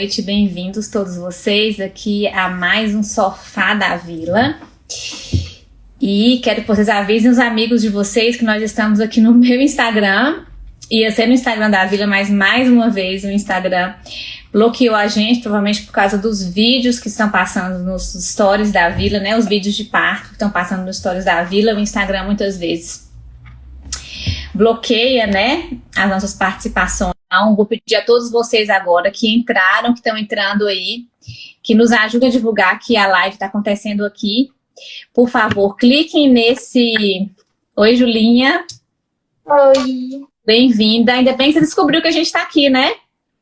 noite, bem-vindos todos vocês aqui a mais um Sofá da Vila. E quero que vocês avisem os amigos de vocês que nós estamos aqui no meu Instagram. Ia ser no Instagram da Vila, mas mais uma vez o Instagram bloqueou a gente, provavelmente por causa dos vídeos que estão passando nos stories da Vila, né? Os vídeos de parto que estão passando nos stories da Vila, o Instagram muitas vezes bloqueia, né, as nossas participações. Então, vou pedir a todos vocês agora que entraram, que estão entrando aí, que nos ajudem a divulgar que a live está acontecendo aqui. Por favor, cliquem nesse... Oi, Julinha. Oi. Bem-vinda. Ainda bem que você descobriu que a gente está aqui, né?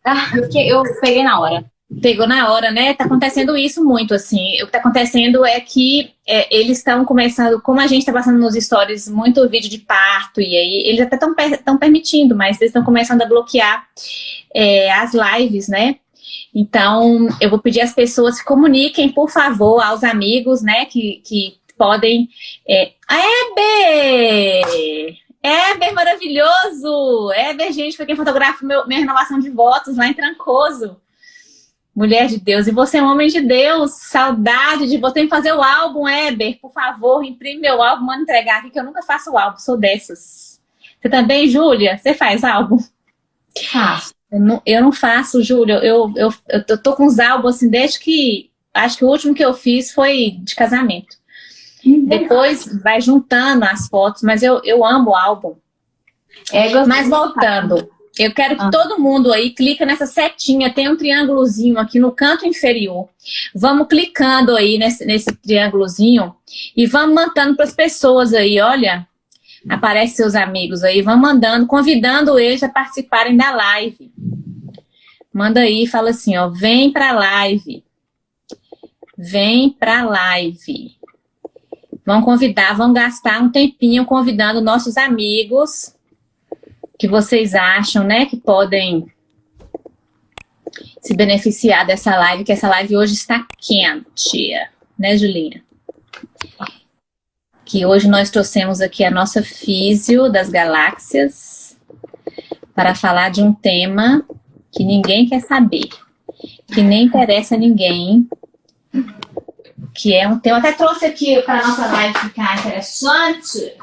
Ah, eu peguei na hora. Pegou na hora, né? Tá acontecendo isso muito, assim. O que tá acontecendo é que é, eles estão começando, como a gente tá passando nos stories muito vídeo de parto, e aí eles até estão permitindo, mas eles estão começando a bloquear é, as lives, né? Então, eu vou pedir às pessoas que comuniquem, por favor, aos amigos, né, que, que podem... É, Eber! Eber, maravilhoso! Eber, gente, foi quem fotografa meu, minha renovação de votos lá em Trancoso. Mulher de Deus, e você é um homem de Deus, saudade de você fazer o álbum, Eber, por favor, imprime meu álbum, manda entregar aqui, que eu nunca faço o álbum, sou dessas. Você também, Júlia? Você faz álbum? Faço. Eu não, eu não faço, Júlia, eu, eu, eu, eu tô com os álbuns assim, desde que, acho que o último que eu fiz foi de casamento. Uhum. Depois vai juntando as fotos, mas eu, eu amo o álbum. É, mas voltando, eu quero que ah. todo mundo aí clica nessa setinha, tem um triângulozinho aqui no canto inferior. Vamos clicando aí nesse, nesse triângulozinho e vamos mandando para as pessoas aí, olha. Aparece seus amigos aí, vamos mandando, convidando eles a participarem da live. Manda aí, fala assim, ó, vem para a live. Vem para a live. Vão convidar, vão gastar um tempinho convidando nossos amigos que vocês acham, né, que podem se beneficiar dessa live, que essa live hoje está quente, né, Julinha? Que hoje nós trouxemos aqui a nossa físio das galáxias para falar de um tema que ninguém quer saber, que nem interessa a ninguém, que é um tema, até trouxe aqui para a nossa live ficar interessante,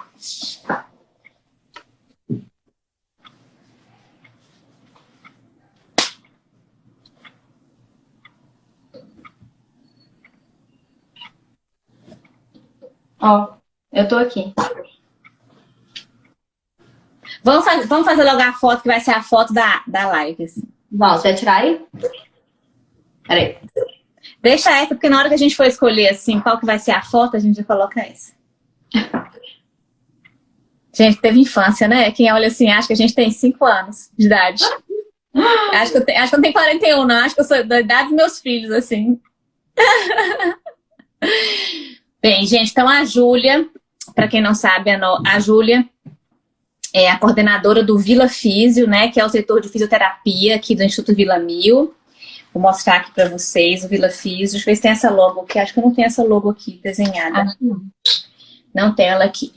Ó, eu tô aqui. Vamos fazer, vamos fazer logo a foto, que vai ser a foto da, da live. Assim. Vamos, você vai tirar aí? Peraí. Deixa essa, porque na hora que a gente for escolher assim, qual que vai ser a foto, a gente já coloca essa. Gente, teve infância, né? Quem olha assim, acha que a gente tem 5 anos de idade. acho, que eu tenho, acho que eu não tenho 41, não. Acho que eu sou da idade dos meus filhos, assim. Bem, gente, então a Júlia, para quem não sabe, a Júlia é a coordenadora do Vila Físio, né, que é o setor de fisioterapia aqui do Instituto Vila Mil. Vou mostrar aqui para vocês o Vila Físio. Deixa eu ver se tem essa logo aqui. Acho que não tem essa logo aqui desenhada. não. não tem ela aqui.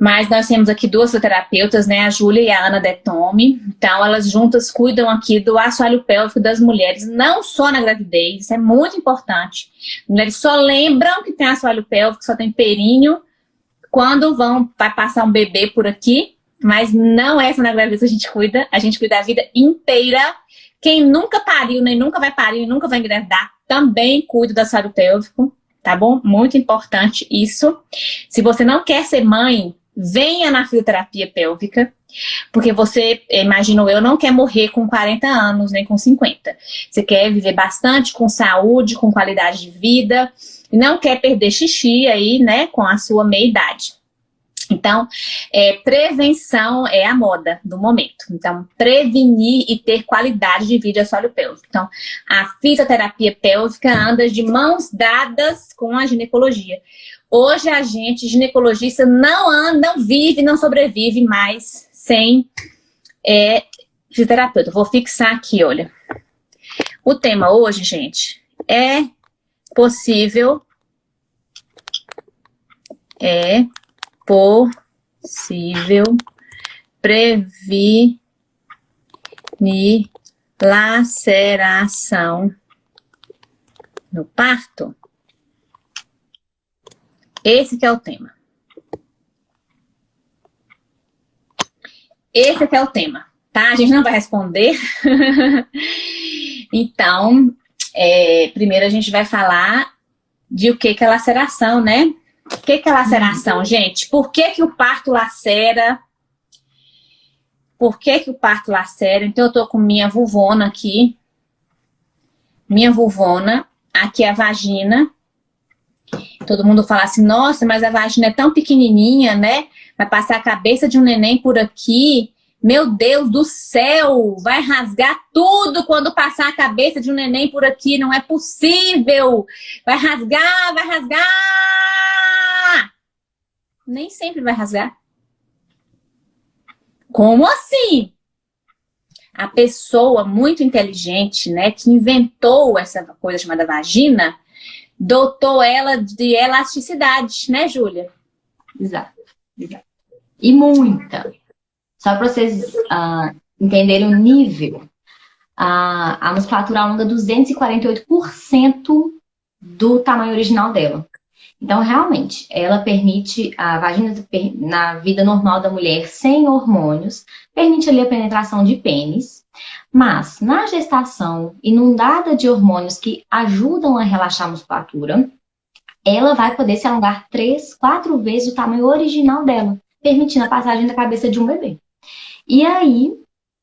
Mas nós temos aqui duas terapeutas, né, a Júlia e a Ana Detome. Então, elas juntas cuidam aqui do assoalho pélvico das mulheres, não só na gravidez, isso é muito importante. Mulheres só lembram que tem assoalho pélvico, só tem períneo, quando vão, vai passar um bebê por aqui, mas não é só na gravidez a gente cuida, a gente cuida a vida inteira. Quem nunca pariu, nem nunca vai parir, nunca vai engravidar, também cuida do assoalho pélvico, tá bom? Muito importante isso. Se você não quer ser mãe, venha na fisioterapia pélvica, porque você, imagino eu, não quer morrer com 40 anos, nem com 50. Você quer viver bastante com saúde, com qualidade de vida, e não quer perder xixi aí, né, com a sua meia-idade. Então, é, prevenção é a moda do momento. Então, prevenir e ter qualidade de vida sólio pélvico. Então, a fisioterapia pélvica anda de mãos dadas com a ginecologia. Hoje a gente, ginecologista, não anda, não vive, não sobrevive mais sem é, fisioterapeuta. Vou fixar aqui, olha. O tema hoje, gente, é possível, é possível prevenir Laceração no parto? Esse que é o tema. Esse que é o tema, tá? A gente não vai responder. então, é, primeiro a gente vai falar de o que, que é laceração, né? O que, que é laceração, uhum. gente? Por que, que o parto lacera? Por que, que o parto lacera? Então, eu tô com minha vulvona aqui. Minha vulvona. Aqui é a vagina. Todo mundo fala assim, nossa, mas a vagina é tão pequenininha, né? Vai passar a cabeça de um neném por aqui. Meu Deus do céu, vai rasgar tudo quando passar a cabeça de um neném por aqui. Não é possível. Vai rasgar, vai rasgar. Nem sempre vai rasgar. Como assim? A pessoa muito inteligente, né, que inventou essa coisa chamada vagina, dotou ela de elasticidade, né, Júlia? Exato, exato. E muita. Só para vocês uh, entenderem o nível, uh, a musculatura alonga 248% do tamanho original dela. Então, realmente, ela permite, a vagina na vida normal da mulher, sem hormônios, permite ali a penetração de pênis, mas na gestação, inundada de hormônios que ajudam a relaxar a musculatura, ela vai poder se alongar três, quatro vezes o tamanho original dela, permitindo a passagem da cabeça de um bebê. E aí,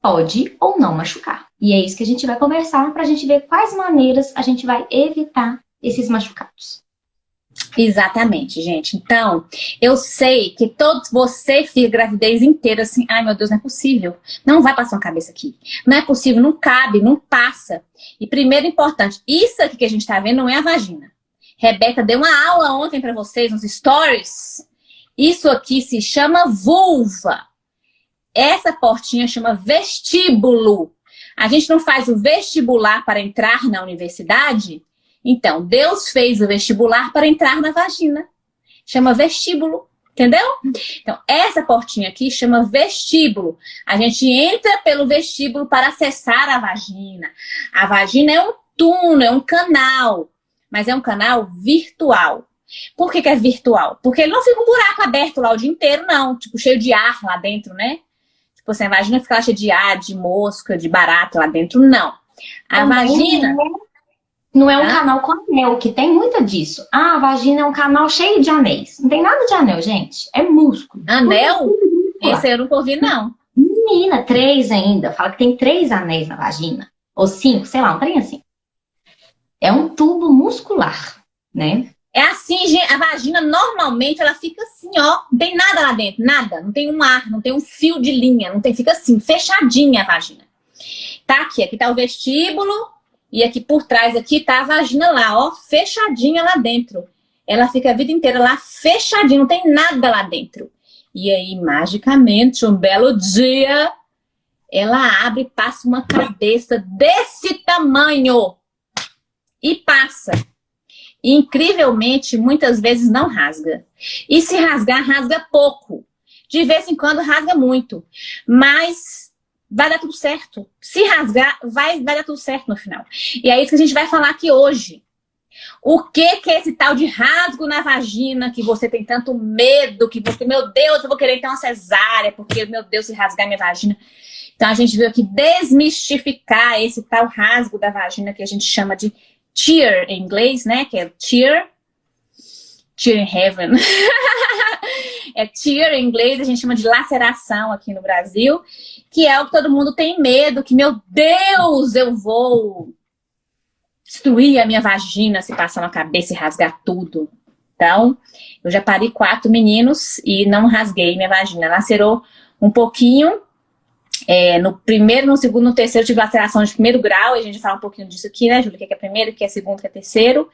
pode ou não machucar. E é isso que a gente vai conversar para a gente ver quais maneiras a gente vai evitar esses machucados. Exatamente, gente. Então, eu sei que todos você fica gravidez inteira assim, ai meu Deus, não é possível. Não vai passar uma cabeça aqui. Não é possível, não cabe, não passa. E primeiro importante, isso aqui que a gente está vendo não é a vagina. Rebeca deu uma aula ontem para vocês nos stories. Isso aqui se chama vulva. Essa portinha chama vestíbulo. A gente não faz o vestibular para entrar na universidade? Então, Deus fez o vestibular para entrar na vagina. Chama vestíbulo, entendeu? Então, essa portinha aqui chama vestíbulo. A gente entra pelo vestíbulo para acessar a vagina. A vagina é um túnel, é um canal, mas é um canal virtual. Por que, que é virtual? Porque ele não fica um buraco aberto lá o dia inteiro, não. Tipo, cheio de ar lá dentro, né? Tipo assim, a vagina fica cheia de ar, de mosca, de barata lá dentro. Não. A Também vagina... Não é um ah? canal com anel, que tem muita disso. Ah, a vagina é um canal cheio de anéis. Não tem nada de anel, gente. É músculo. Anel? Esse eu nunca ouvi, não. Menina, três ainda. Fala que tem três anéis na vagina. Ou cinco, sei lá, um trem assim. É um tubo muscular, né? É assim, gente, a vagina normalmente ela fica assim, ó, não tem nada lá dentro, nada, não tem um ar, não tem um fio de linha, não tem, fica assim, fechadinha a vagina. Tá aqui, aqui tá o vestíbulo e aqui por trás aqui tá a vagina lá, ó, fechadinha lá dentro. Ela fica a vida inteira lá fechadinha, não tem nada lá dentro. E aí, magicamente, um belo dia, ela abre e passa uma cabeça desse tamanho. E passa incrivelmente, muitas vezes não rasga. E se rasgar, rasga pouco. De vez em quando rasga muito. Mas vai dar tudo certo. Se rasgar, vai, vai dar tudo certo no final. E é isso que a gente vai falar aqui hoje. O que, que é esse tal de rasgo na vagina que você tem tanto medo, que você, meu Deus, eu vou querer ter uma cesárea, porque, meu Deus, se rasgar minha vagina. Então, a gente veio aqui desmistificar esse tal rasgo da vagina que a gente chama de tear em inglês, né? Que é tear. Tear in heaven. é tear em inglês, a gente chama de laceração aqui no Brasil, que é o que todo mundo tem medo, que, meu Deus, eu vou destruir a minha vagina se passar na cabeça e rasgar tudo. Então, eu já parei quatro meninos e não rasguei minha vagina. Lacerou um pouquinho, é, no primeiro, no segundo, no terceiro, tive laceração de primeiro grau, e a gente fala um pouquinho disso aqui, né, Júlia? O que é primeiro, o que é segundo, o que é terceiro.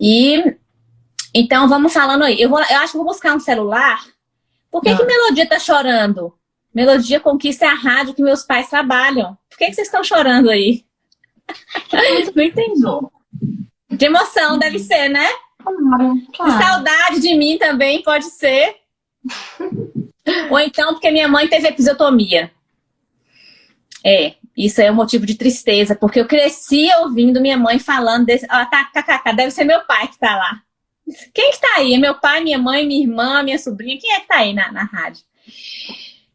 E, então, vamos falando aí. Eu, vou, eu acho que vou buscar um celular. Por que, que ah. Melodia tá chorando? Melodia Conquista é a rádio que meus pais trabalham. Por que, que vocês estão chorando aí? Não entendi. De emoção, deve ser, né? Claro, claro. De saudade de mim também, pode ser. Ou então porque minha mãe teve episiotomia. É, Isso é um motivo de tristeza, porque eu cresci ouvindo minha mãe falando desse... Ah, tá, kkk, deve ser meu pai que tá lá. Quem que tá aí? É meu pai, minha mãe, minha irmã, minha sobrinha? Quem é que tá aí na, na rádio?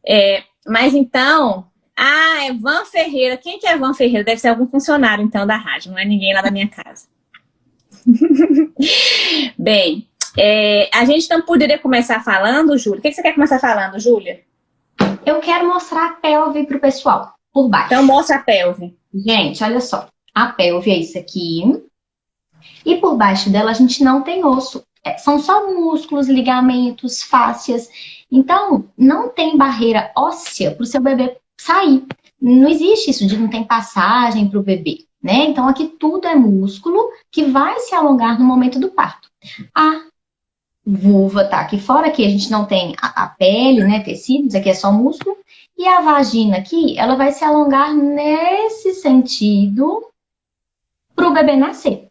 É, mas então... Ah, é Van Ferreira. Quem que é Van Ferreira? Deve ser algum funcionário, então, da rádio. Não é ninguém lá da minha casa. Bem, é, a gente não poderia começar falando, Júlia? O que, que você quer começar falando, Júlia? Eu quero mostrar a pelve pro pessoal, por baixo. Então mostra a pelve. Gente, olha só. A pelve é isso aqui. E por baixo dela a gente não tem osso. É, são só músculos, ligamentos, fáscias. Então, não tem barreira óssea para o seu bebê sair. Não existe isso de não tem passagem para o bebê. Né? Então, aqui tudo é músculo que vai se alongar no momento do parto. A vulva tá aqui fora, aqui a gente não tem a, a pele, né, tecidos, aqui é só músculo. E a vagina aqui, ela vai se alongar nesse sentido para o bebê nascer.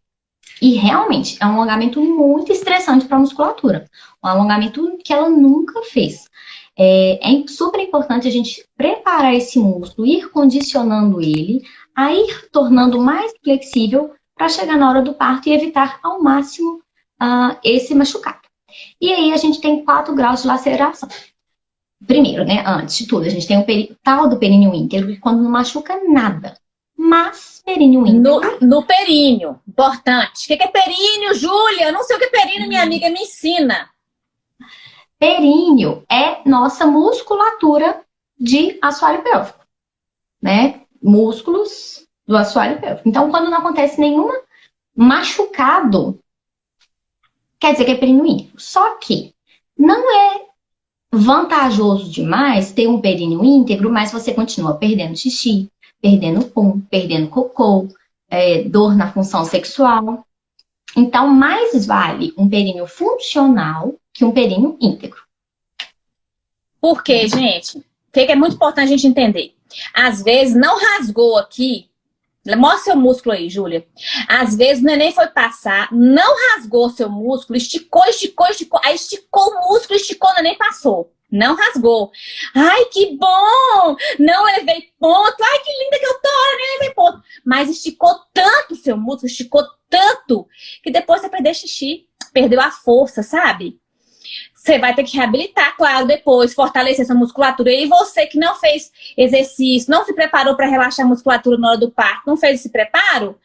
E realmente é um alongamento muito estressante para a musculatura. Um alongamento que ela nunca fez. É, é, super importante a gente preparar esse músculo, ir condicionando ele, a ir tornando mais flexível para chegar na hora do parto e evitar ao máximo uh, esse machucado. E aí a gente tem quatro graus de laceração. Primeiro, né, antes de tudo, a gente tem o tal do períneo íntegro, que quando não machuca nada. Mas períneo íntegro... No, no períneo, importante. O que, é períneo, Júlia? Eu não sei o que é períneo, minha amiga me ensina. Períneo é nossa musculatura de assoalho pélvico, né? Músculos do assoalho pélvico. Então, quando não acontece nenhuma machucado, quer dizer que é períneo íntegro. Só que não é vantajoso demais ter um períneo íntegro, mas você continua perdendo xixi, perdendo pum, perdendo cocô, é, dor na função sexual. Então, mais vale um períneo funcional que um períneo íntegro. Por quê, gente? O que é muito importante a gente entender? Às vezes, não rasgou aqui, Mostra seu músculo aí, Júlia. Às vezes o neném foi passar, não rasgou seu músculo, esticou, esticou, esticou. Aí esticou o músculo, esticou, o neném passou. Não rasgou. Ai, que bom! Não levei ponto. Ai, que linda que eu tô, nem levei ponto. Mas esticou tanto seu músculo, esticou tanto, que depois você perdeu xixi. Perdeu a força, sabe? Você vai ter que reabilitar, claro, depois, fortalecer essa musculatura. E você que não fez exercício, não se preparou para relaxar a musculatura na hora do parto, não fez esse preparo,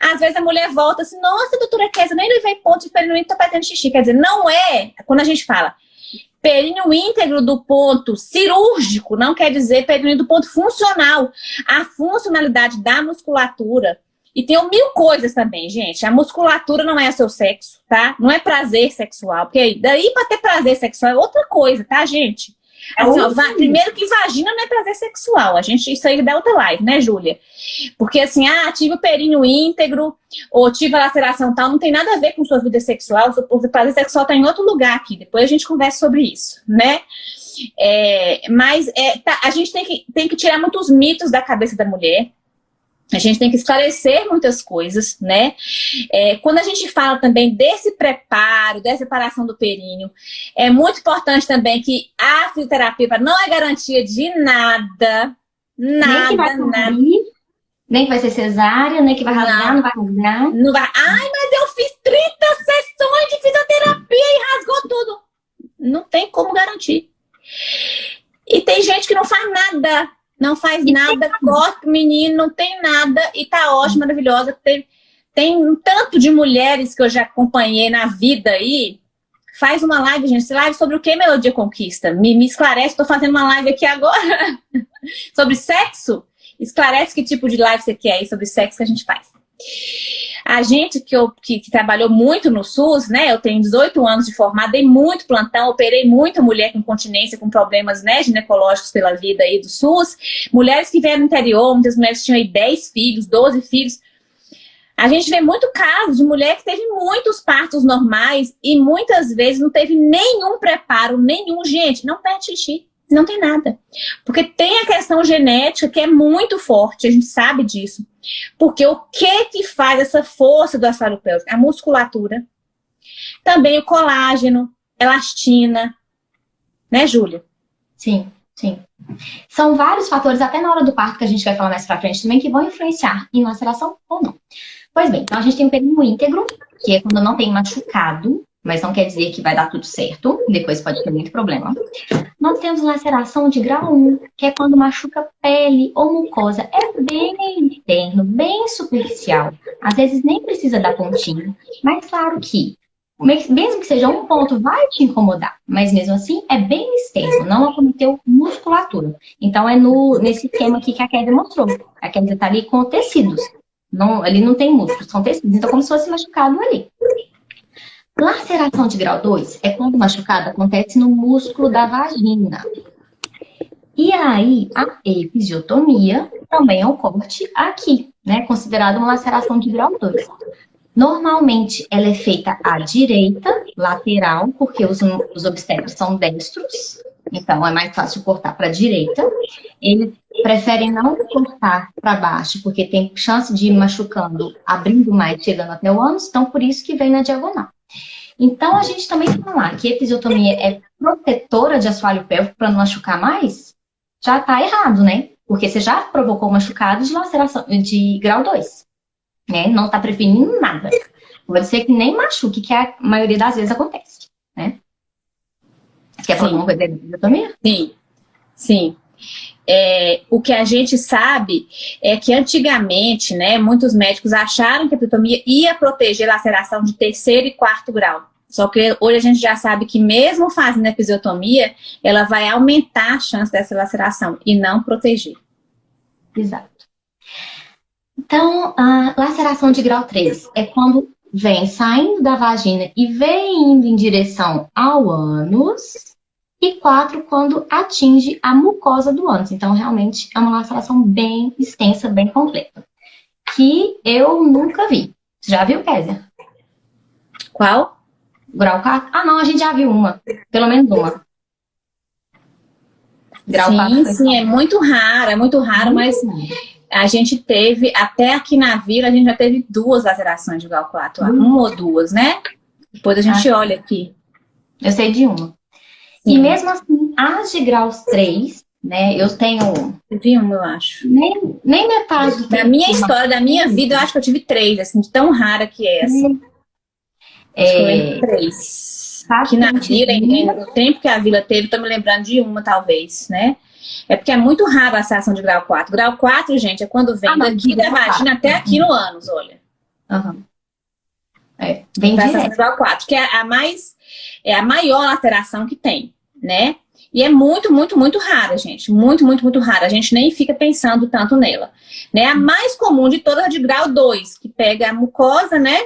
às vezes a mulher volta assim, nossa, doutora Kézia, nem levei ponto de períneo, tô perdendo xixi. Quer dizer, não é, quando a gente fala períneo íntegro do ponto cirúrgico, não quer dizer períneo do ponto funcional. A funcionalidade da musculatura e tem mil coisas também, gente. A musculatura não é seu sexo, tá? Não é prazer sexual. Porque daí pra ter prazer sexual é outra coisa, tá, gente? Assim, ó, primeiro que vagina não é prazer sexual. A gente, isso aí dá outra live, né, Júlia? Porque assim, ah, tive o períneo íntegro, ou tive a laceração tal, não tem nada a ver com sua vida sexual. O prazer sexual tá em outro lugar aqui. Depois a gente conversa sobre isso, né? É, mas é, tá, a gente tem que, tem que tirar muitos mitos da cabeça da mulher. A gente tem que esclarecer muitas coisas, né? É, quando a gente fala também desse preparo, dessa separação do períneo, é muito importante também que a fisioterapia não é garantia de nada, nada, nem vai nada. Nem que vai ser cesárea, nem que vai rasgar, não, não vai rasgar. Não vai. Ai, mas eu fiz 30 sessões de fisioterapia e rasgou tudo. Não tem como garantir. E tem gente que não faz nada não faz nada, corta o menino, não tem nada e tá ótima, maravilhosa. Tem, tem um tanto de mulheres que eu já acompanhei na vida aí. Faz uma live, gente. Live sobre o que, Melodia Conquista? Me, me esclarece, tô fazendo uma live aqui agora. sobre sexo? Esclarece que tipo de live você quer aí sobre sexo que a gente faz. A gente que, eu, que, que, trabalhou muito no SUS, né? Eu tenho 18 anos de formada, dei muito plantão, operei muita mulher com continência, com problemas né, ginecológicos pela vida aí do SUS. Mulheres que vieram do interior, muitas mulheres tinham aí 10 filhos, 12 filhos. A gente vê muito caso de mulher que teve muitos partos normais e muitas vezes não teve nenhum preparo, nenhum. Gente, não perde xixi. Não tem nada. Porque tem a questão genética que é muito forte, a gente sabe disso. Porque o que que faz essa força do assoalho pélvico? A musculatura. Também o colágeno, elastina. Né, Júlia? Sim. Sim. São vários fatores, até na hora do parto, que a gente vai falar mais pra frente também, que vão influenciar em laceração ou não. Pois bem, então a gente tem o períneo íntegro, que é quando não tem machucado, mas não quer dizer que vai dar tudo certo, depois pode ter muito problema. Nós temos laceração de grau 1, que é quando machuca pele ou mucosa. É bem interno, bem superficial. Às vezes nem precisa dar pontinho, mas claro que mesmo que seja um ponto, vai te incomodar. Mas mesmo assim, é bem extenso, não acometeu musculatura. Então, é no, nesse esquema aqui que a Kézia mostrou. A Kézia está ali com tecidos. Não, ali não tem músculos, são tecidos. Então, como se fosse machucado ali. Laceração de grau 2 é quando o machucado acontece no músculo da vagina. E aí, a episiotomia também é um corte aqui, né? Considerado uma laceração de grau 2. Normalmente, ela é feita à direita, lateral, porque os, os obstetras são destros, então é mais fácil cortar para a direita. Eles preferem não cortar para baixo, porque tem chance de ir machucando, abrindo mais, chegando até o ânus, então por isso que vem na diagonal. Então, a gente também falar que episiotomia é protetora de assoalho pélvico para não machucar mais, já está errado, né? Porque você já provocou machucado de laceração de grau 2 né? Não está prevenindo nada. Pode ser que nem machuque, que a maioria das vezes acontece, né? Quer falar alguma coisa da episiotomia? Sim, sim. É, o que a gente sabe é que antigamente, né, muitos médicos acharam que a episiotomia ia proteger a laceração de terceiro e quarto grau. Só que hoje a gente já sabe que mesmo fazendo a episiotomia, ela vai aumentar a chance dessa laceração e não proteger. Exato. Então, a laceração de grau 3 é quando vem saindo da vagina e vem indo em direção ao ânus. E 4, quando atinge a mucosa do ânus. Então, realmente, é uma laceração bem extensa, bem completa. Que eu nunca vi. Já viu, Kézia? Qual? Grau 4? Ah, não, a gente já viu uma. Pelo menos uma. Grau sim, 4 sim, é muito raro, é muito raro, mas a gente teve, até aqui na vila, a gente já teve duas lacerações de grau 4, hum. uma ou duas, né? Depois a gente ah, olha aqui. Eu sei de uma. Sim. E mesmo assim, as de graus 3, né? Eu tenho. vi uma, eu acho. Nem, nem metade. Da minha história, da minha vida, eu acho que eu tive três, assim, de tão rara que é essa. Hum. É... Três. Aqui na vila, no tempo que a vila teve, tô me lembrando de uma, talvez, né? É porque é muito raro a ação de grau 4. Grau 4, gente, é quando vem ah, daqui da vagina até aqui no ânus, olha. Uhum. É, bem direto. de grau 4, que é a mais, é a maior alteração que tem, né? E é muito, muito, muito rara, gente. Muito, muito, muito rara. A gente nem fica pensando tanto nela. Né? A mais comum de todas é de grau 2, que pega a mucosa, né?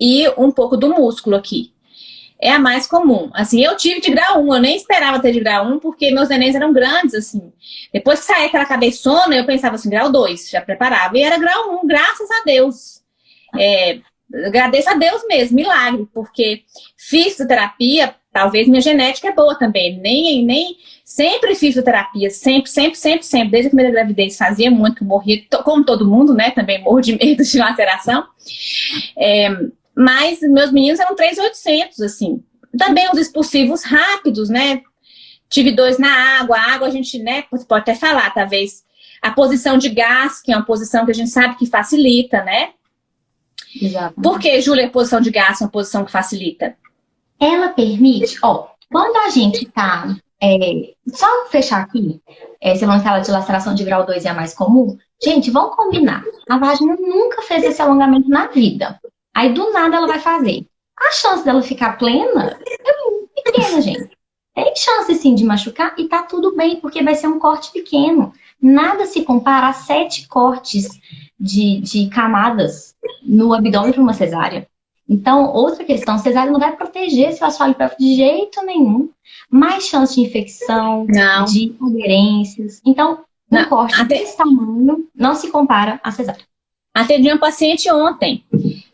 E um pouco do músculo aqui é a mais comum. Assim, eu tive de grau 1, eu nem esperava ter de grau 1, porque meus nenéns eram grandes, assim. Depois que saía aquela cabeçona, eu pensava assim, grau 2, já preparava. E era grau 1, graças a Deus. É, agradeço a Deus mesmo, milagre, porque fisioterapia, talvez minha genética é boa também. Nem, nem sempre fisioterapia, sempre, sempre, sempre, sempre. Desde a primeira gravidez fazia muito, que eu morria, como todo mundo, né? Também morro de medo de laceração. É, mas meus meninos eram 3,800, assim. Também os expulsivos rápidos, né? Tive dois na água. A água a gente, né, você pode até falar, talvez, a posição de gás, que é uma posição que a gente sabe que facilita, né? Exato. Por que, Júlia, a posição de gás é uma posição que facilita? Ela permite, ó, quando a gente tá, é, só fechar aqui, é, não fala de laceração de grau 2 é a mais comum, gente, vamos combinar, a vagina nunca fez esse alongamento na vida. Aí do nada ela vai fazer. A chance dela ficar plena é muito pequena, gente. Tem chance sim de machucar e tá tudo bem, porque vai ser um corte pequeno. Nada se compara a sete cortes de, de camadas no abdômen para uma cesárea. Então, outra questão, cesárea não vai proteger seu assoalho pélvico de jeito nenhum. Mais chance de infecção, não. de aderências. Então, um não. corte Até... desse tamanho não se compara a cesárea. Atendi uma paciente ontem.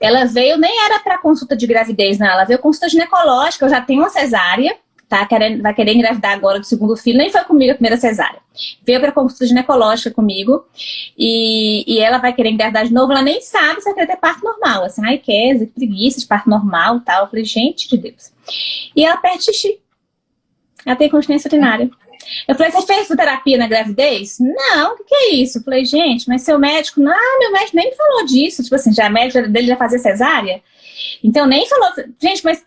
Ela veio, nem era para consulta de gravidez, não. Ela veio consulta ginecológica. Eu já tenho uma cesárea, tá? Querendo, vai querer engravidar agora do segundo filho. Nem foi comigo a primeira cesárea. Veio para consulta ginecológica comigo. E, e ela vai querer engravidar de novo. Ela nem sabe se vai querer ter parto normal. Assim, ai, que preguiça de parto normal e tal. Eu falei, gente de Deus. E ela perde xixi. Ela tem continência urinária. Eu falei, você fez terapia na gravidez? Não, o que, que, é isso? Eu falei, gente, mas seu médico, não, meu médico nem falou disso. Tipo assim, já a médica dele já fazia cesárea. Então nem falou, gente, mas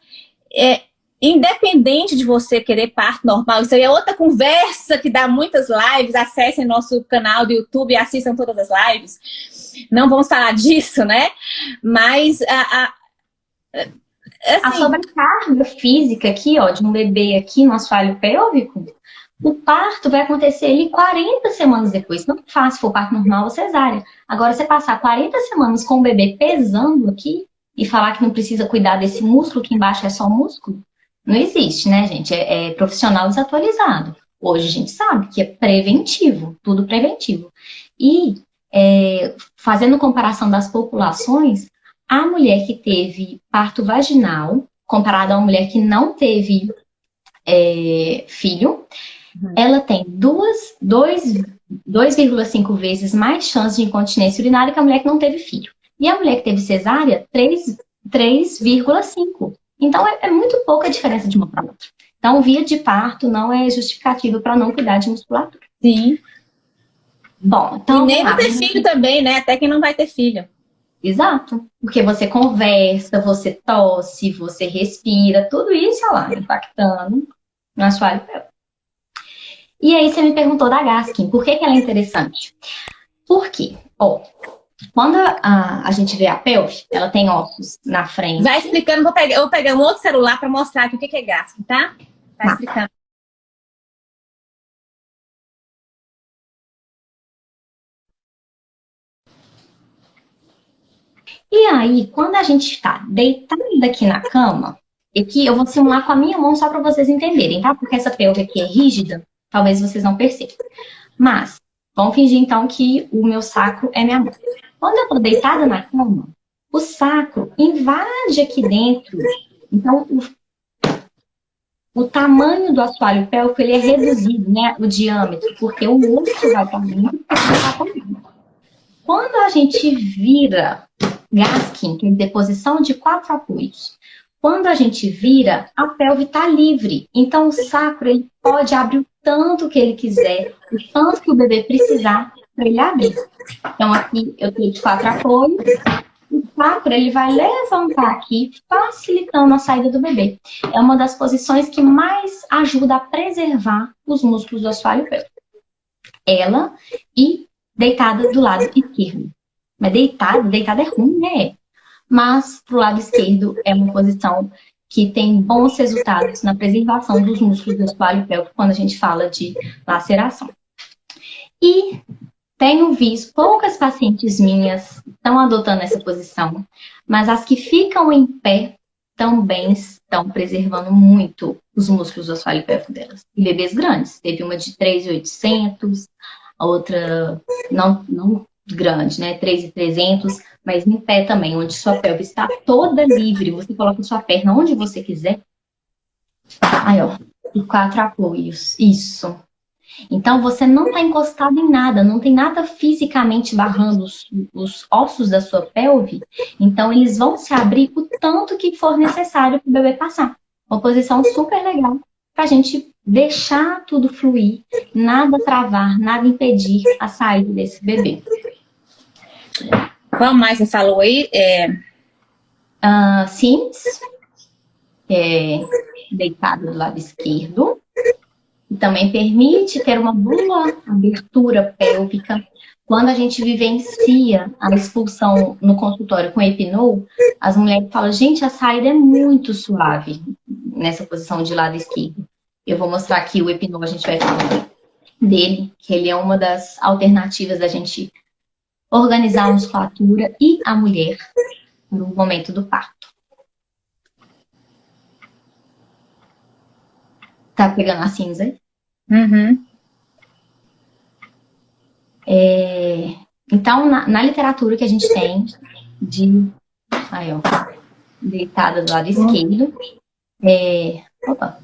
é, independente de você querer parto normal, isso aí é outra conversa que dá muitas lives, acessem nosso canal do YouTube e assistam todas as lives. Não vamos falar disso, né? Mas a, a Assim, a sobrecarga física aqui, ó, de um bebê aqui no assoalho pélvico, o parto vai acontecer ali 40 semanas depois. Não é fácil for parto normal ou cesárea. Agora, você passar 40 semanas com o bebê pesando aqui e falar que não precisa cuidar desse músculo que embaixo é só músculo, não existe, né, gente? É, é profissional desatualizado. Hoje a gente sabe que é preventivo, tudo preventivo. E é, fazendo comparação das populações, a mulher que teve parto vaginal, comparada a uma mulher que não teve é, filho, uhum. ela tem 2,5 vezes mais chance de incontinência urinária que a mulher que não teve filho. E a mulher que teve cesárea, 3,5. Então, é, é, muito pouca diferença de uma para outra. Então, via de parto não é justificativa para não cuidar de musculatura. Sim. Bom, então... E nem vai ter filho também, né? Até quem não vai ter filho. Exato. Porque você conversa, você tosse, você respira, tudo isso lá, impactando no assoalho pélvico. E aí você me perguntou da Gaskin, por que, que ela é interessante? Por quê? Ó, quando a, a gente vê a pelve, ela tem ossos na frente. Vai explicando, vou pegar, eu vou pegar um outro celular para mostrar aqui o que, que é Gaskin, tá? Vai tá. explicando. E aí, quando a gente está deitado aqui na cama, aqui eu vou simular com a minha mão só para vocês entenderem, tá? Porque essa pelve aqui é rígida, talvez vocês não percebam. Mas, vamos fingir então que o meu sacro é minha mão. Quando eu estou deitada na cama, o sacro invade aqui dentro. Então, o, o tamanho do assoalho pélvico ele é reduzido, né? O diâmetro, porque o osso vai para dentro. Quando a gente vira Gaskin, que é deposição de quatro apoios. Quando a gente vira, a pelve está livre. Então, o sacro ele pode abrir o tanto que ele quiser, o tanto que o bebê precisar para ele abrir. Então, aqui eu tenho de quatro apoios. O sacro ele vai levantar aqui, facilitando a saída do bebê. É uma das posições que mais ajuda a preservar os músculos do assoalho pélvico. Ela e deitada do lado esquerdo. Mas deitado, deitado é ruim, né? Mas pro lado esquerdo é uma posição que tem bons resultados na preservação dos músculos do assoalho pélvico quando a gente fala de laceração. E tenho visto poucas pacientes minhas estão adotando essa posição, mas as que ficam em pé também estão preservando muito os músculos do assoalho pélvico delas. E bebês grandes, teve uma de 3,800, a outra não, não grande, né? 3,300, mas em pé também, onde sua pelve está toda livre. Você coloca sua perna onde você quiser. Aí, ó. E quatro apoios. Isso. Então, você não está encostado em nada, não tem nada fisicamente barrando os, os, ossos da sua pelve. Então, eles vão se abrir o tanto que for necessário para o bebê passar. Uma posição super legal para a gente deixar tudo fluir, nada travar, nada impedir a saída desse bebê. Qual mais você falou aí? É... Uh, Sims, é, deitado do lado esquerdo. E também permite ter uma boa abertura pélvica. Quando a gente vivencia a expulsão no consultório com epinol, as mulheres falam, gente, a saída é muito suave nessa posição de lado esquerdo. Eu vou mostrar aqui o epinol, a gente vai falar dele, que ele é uma das alternativas da gente organizar a musculatura e a mulher no momento do parto. Tá pegando a cinza? Uhum. É, então, na, na, literatura que a gente tem de... Aí, ó. Deitada do lado esquerdo. É, opa.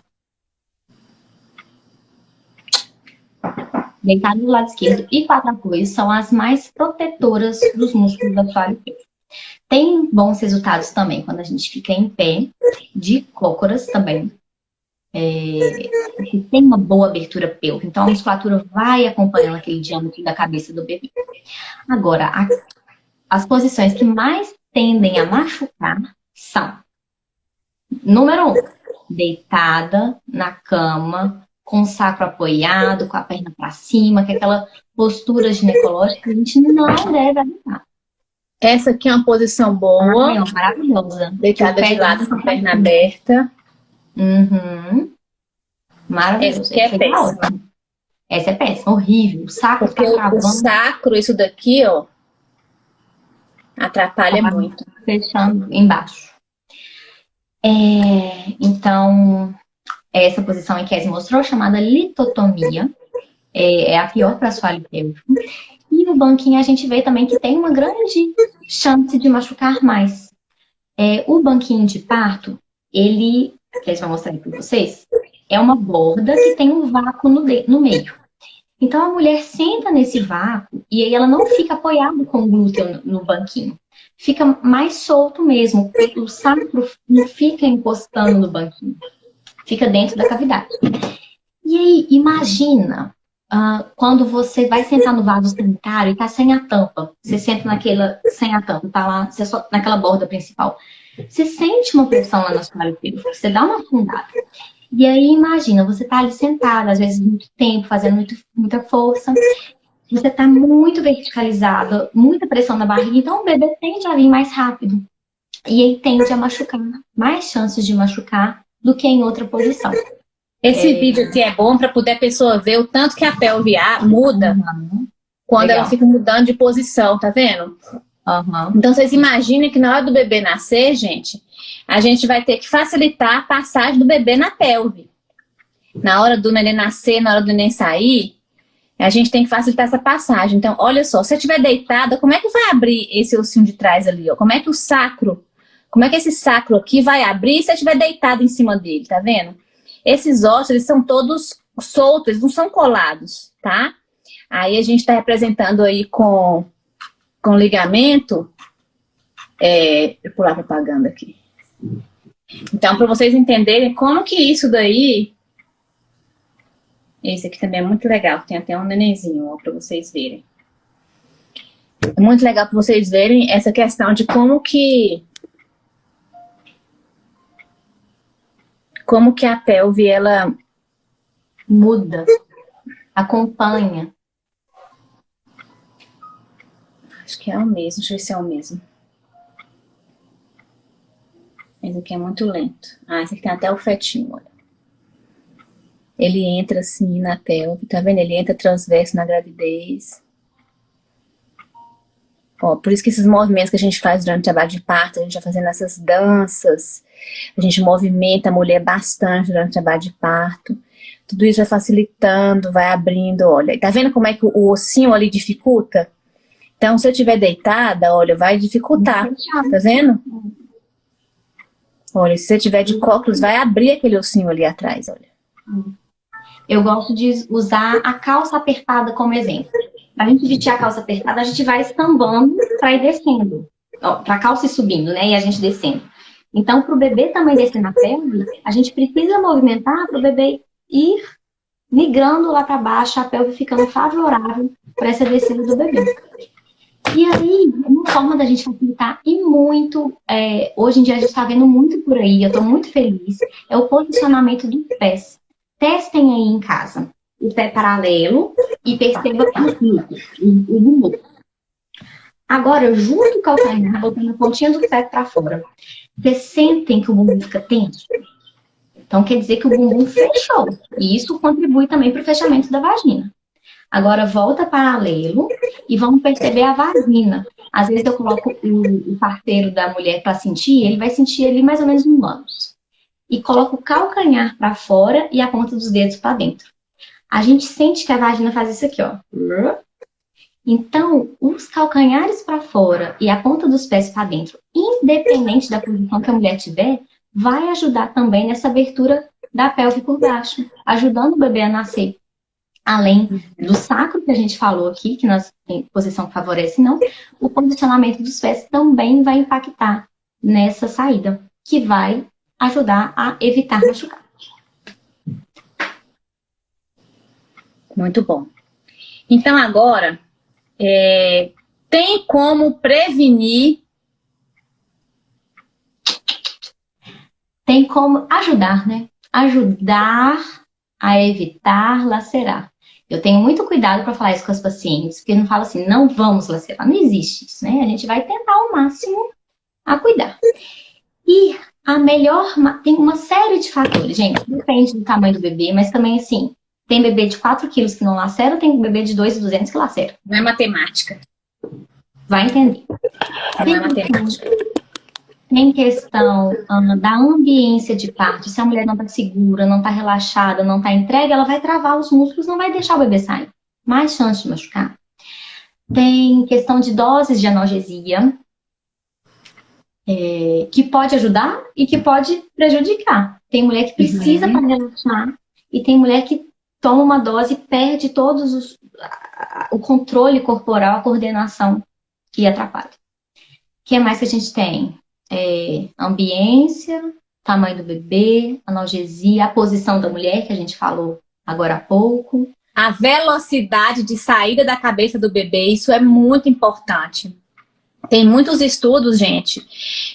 deitado do lado esquerdo e quatro apoios são as mais protetoras dos músculos do assoalho Tem bons resultados também quando a gente fica em pé, de cócoras também. É, tem uma boa abertura pélvica, então a musculatura vai acompanhando aquele diâmetro da cabeça do bebê. Agora, a, as posições que mais tendem a machucar são, número um, deitada na cama, com o sacro apoiado, com a perna para cima, que é aquela postura ginecológica que a gente não deve adotar. Essa aqui é uma posição boa. Ah, é maravilhosa. Deitada de lado com a perna aberta. Uhum. Maravilhoso. Essa aqui é péssima. Essa é péssima, horrível. O sacro Porque tá o sacro, isso daqui, ó, atrapalha tá muito. Fechando embaixo. É, então, essa posição em que Kes mostrou, chamada litotomia, é, é a pior para assoalho pélvico. E no banquinho a gente vê também que tem uma grande chance de machucar mais. É, o banquinho de parto, ele, que eles vão mostrar aqui para vocês, é uma borda que tem um vácuo no, de, no meio. Então a mulher senta nesse vácuo e aí ela não fica apoiada com o glúteo no, no banquinho. Fica mais solto mesmo, o sacro não fica encostando no banquinho. Fica dentro da cavidade. E aí, imagina Uh, quando você vai sentar no vaso sanitário e tá sem a tampa, você senta naquela, sem a tampa, tá lá, só, naquela borda principal, você sente uma pressão lá na sua pélvica, você dá uma afundada. E aí, imagina, você tá ali sentado, às vezes muito tempo, fazendo muito, muita força, você tá muito verticalizado, muita pressão na barriga, então o bebê tende a vir mais rápido. E aí tende a machucar, mais chances de machucar do que em outra posição. Esse é... vídeo aqui é bom para poder a pessoa ver o tanto que a pelve muda uhum. quando Legal. ela fica mudando de posição, tá vendo? Uhum. Então vocês imaginem que na hora do bebê nascer, gente, a gente vai ter que facilitar a passagem do bebê na pelve. Na hora do neném nascer, na hora do neném sair, a gente tem que facilitar essa passagem. Então, olha só, se você estiver deitada, como é que vai abrir esse ossinho de trás ali? Ó? Como é que o sacro, como é que esse sacro aqui vai abrir se você estiver deitado em cima dele, tá vendo? Esses ossos, eles são todos soltos, eles não são colados, tá? Aí a gente está representando aí com, com ligamento. É, eu pular propaganda aqui. Então, para vocês entenderem como que isso daí... Esse aqui também é muito legal, tem até um nenenzinho, para vocês verem. É muito legal para vocês verem essa questão de como que como que a pelve, ela muda, acompanha. Acho que é o mesmo, deixa eu ver se é o mesmo. Esse aqui é muito lento. Ah, esse aqui tem até o fetinho, olha. Ele entra assim na pelve, tá vendo? Ele entra transverso na gravidez. Ó, por isso que esses movimentos que a gente faz durante o trabalho de parto, a gente vai fazendo essas danças, a gente movimenta a mulher bastante durante o trabalho de parto. Tudo isso vai facilitando, vai abrindo, olha. Tá vendo como é que o ossinho ali dificulta? Então, se eu estiver deitada, olha, vai dificultar, tá vendo? Olha, se você tiver de cócoras, vai abrir aquele ossinho ali atrás, olha. Eu gosto de usar a calça apertada como exemplo. Para a gente vestir a calça apertada, a gente vai estambando para ir descendo. Para a calça ir subindo, né? E a gente descendo. Então, para o bebê também descer na pelve, a gente precisa movimentar para o bebê ir migrando lá para baixo, a pelve ficando favorável para essa descida do bebê. E aí, uma forma da gente facilitar e muito, é, hoje em dia a gente está vendo muito por aí, eu estou muito feliz, é o posicionamento dos pés. Testem aí em casa o pé paralelo e perceba o, bumbum. Agora, junto o calcanhar, botando a pontinha do pé para fora. Vocês sentem que o bumbum fica tenso? Então, quer dizer que o bumbum fechou. E isso contribui também para o fechamento da vagina. Agora, volta paralelo e vamos perceber a vagina. Às vezes eu coloco o, o parceiro da mulher para sentir, ele vai sentir ali mais ou menos no ânus. E coloco o calcanhar para fora e a ponta dos dedos para dentro. A gente sente que a vagina faz isso aqui, ó. Então, os calcanhares para fora e a ponta dos pés para dentro, independente da posição que a mulher tiver, vai ajudar também nessa abertura da pelve por baixo, ajudando o bebê a nascer. Além do sacro que a gente falou aqui, que nós tem posição que favorece não, o posicionamento dos pés também vai impactar nessa saída, que vai ajudar a evitar machucar. Muito bom. Então agora, é, tem como prevenir? Tem como ajudar, né? Ajudar a evitar lacerar. Eu tenho muito cuidado para falar isso com as pacientes, porque não fala assim, não vamos lacerar. Não existe isso, né? A gente vai tentar ao máximo a cuidar. E a melhor, tem uma série de fatores, gente, depende do tamanho do bebê, mas também assim, tem bebê de 4 quilos que não lacera, tem bebê de 2,200 que lacera. Não é matemática. Vai entender. Não é matemática. Tem questão da ambiência de parto. Se a mulher não está segura, não está relaxada, não está entregue, ela vai travar os músculos, não vai deixar o bebê sair. Mais chance de machucar. Tem questão de doses de analgesia, é, que pode ajudar e que pode prejudicar. Tem mulher que precisa uhum. para relaxar e tem mulher que toma uma dose e perde todos os, o controle corporal, a coordenação que atrapalha. O que mais que a gente tem? É, ambiência, tamanho do bebê, analgesia, a posição da mulher, que a gente falou agora há pouco. A velocidade de saída da cabeça do bebê, isso é muito importante. Tem muitos estudos, gente,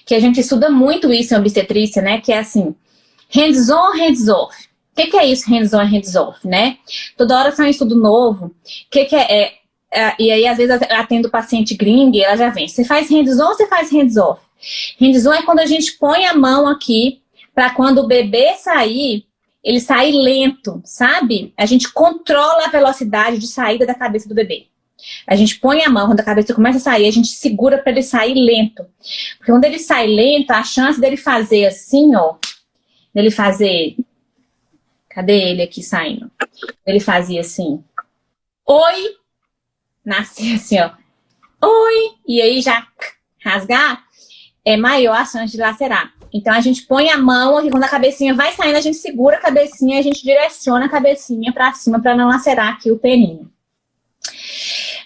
que a gente estuda muito isso em obstetrícia, né? Que é assim, hands-on, hands-off. O que, que, é isso, hands-on e hands-off, né? Toda hora sai um estudo novo. O que, que é, é, é, E aí, às vezes, atendo paciente gringo e ela já vem. Você faz hands-on ou você faz hands-off? Hands-on é quando a gente põe a mão aqui para quando o bebê sair, ele sair lento, sabe? A gente controla a velocidade de saída da cabeça do bebê. A gente põe a mão, quando a cabeça começa a sair, a gente segura para ele sair lento. Porque quando ele sai lento, a chance dele fazer assim, ó, dele fazer Cadê ele aqui saindo? Ele fazia assim, oi, nascia assim, ó, oi, e aí já rasgar, é maior a chance de lacerar. Então a gente põe a mão aqui, quando a cabecinha vai saindo, a gente segura a cabecinha, a gente direciona a cabecinha para cima para não lacerar aqui o peninho.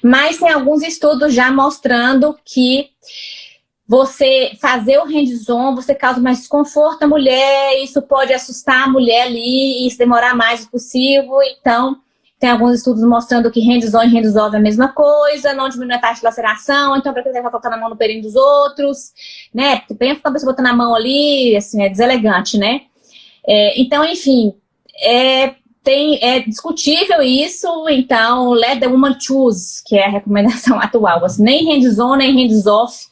Mas tem alguns estudos já mostrando que você fazer o hands-on, você causa mais desconforto à mulher, isso pode assustar a mulher ali e demorar mais possível. Então, tem alguns estudos mostrando que hands-on e hands-off é a mesma coisa, não diminui a taxa de laceração, então para que você vai colocar a mão no perinho dos outros, né? Porque pensa que a pessoa botando a mão ali, assim, é deselegante, né? É, então, enfim, é, tem, é discutível isso, então let the woman choose, que é a recomendação atual. Assim, nem hands-on, nem hands-off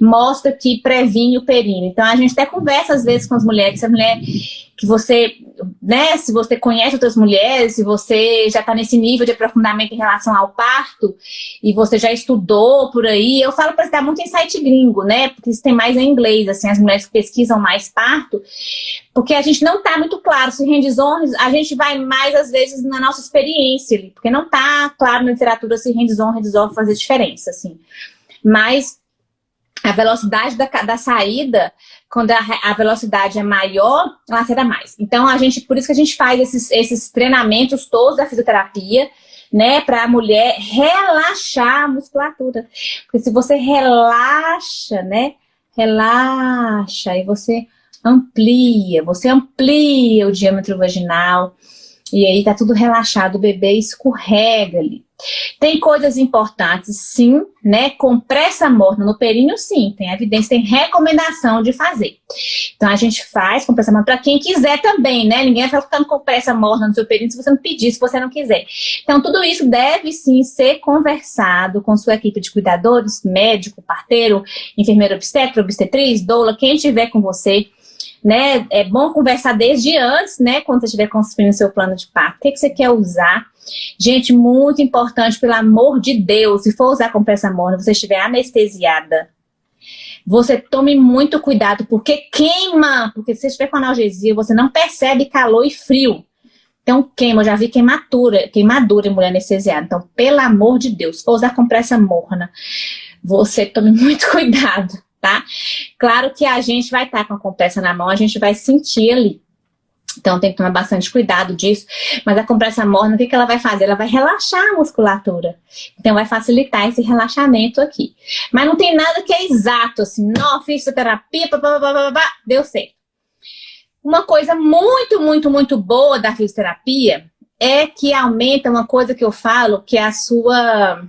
mostra que previne o períneo. Então a gente até conversa às vezes com as mulheres, se a mulher que você, né, se você conhece outras mulheres, se você já está nesse nível de aprofundamento em relação ao parto, e você já estudou por aí, eu falo para dar muito em site gringo, né, porque isso tem mais em inglês, assim, as mulheres que pesquisam mais parto, porque a gente não está muito claro se hands-on, a gente vai mais, às vezes, na nossa experiência, porque não está claro na literatura se hands-on, hands-off fazer diferença, assim. Mas a velocidade da, da saída quando a, a, velocidade é maior, lacera mais. Então, a gente, por isso que a gente faz esses, esses treinamentos todos da fisioterapia, né, para a mulher relaxar a musculatura. Porque se você relaxa, né, relaxa e você amplia, você amplia o diâmetro vaginal, e aí tá tudo relaxado, o bebê escorrega ali. Tem coisas importantes, sim, né? Compressa morna no períneo, sim. Tem evidência, tem recomendação de fazer. Então, a gente faz compressa morna para quem quiser também, né? Ninguém vai ficar com compressa morna no seu períneo se você não pedir, se você não quiser. Então, tudo isso deve, sim, ser conversado com sua equipe de cuidadores, médico, parteiro, enfermeiro obstetra, obstetriz, doula, quem estiver com você né? É bom conversar desde antes, né? Quando você estiver construindo o seu plano de parto. O que, que você quer usar? Gente, muito importante, pelo amor de Deus, se for usar compressa morna, você estiver anestesiada, você tome muito cuidado, porque queima. Porque se você estiver com analgesia, você não percebe calor e frio. Então queima, eu já vi queimadura, queimadura em mulher anestesiada. Então, pelo amor de Deus, se for usar compressa morna, você tome muito cuidado tá? Claro que a gente vai estar tá com a compressa na mão, a gente vai sentir ali. Então tem que tomar bastante cuidado disso. Mas a compressa morna, o que, que ela vai fazer? Ela vai relaxar a musculatura. Então vai facilitar esse relaxamento aqui. Mas não tem nada que é exato, assim, não, fisioterapia, deu certo. Uma coisa muito, muito, muito boa da fisioterapia é que aumenta uma coisa que eu falo, que é a sua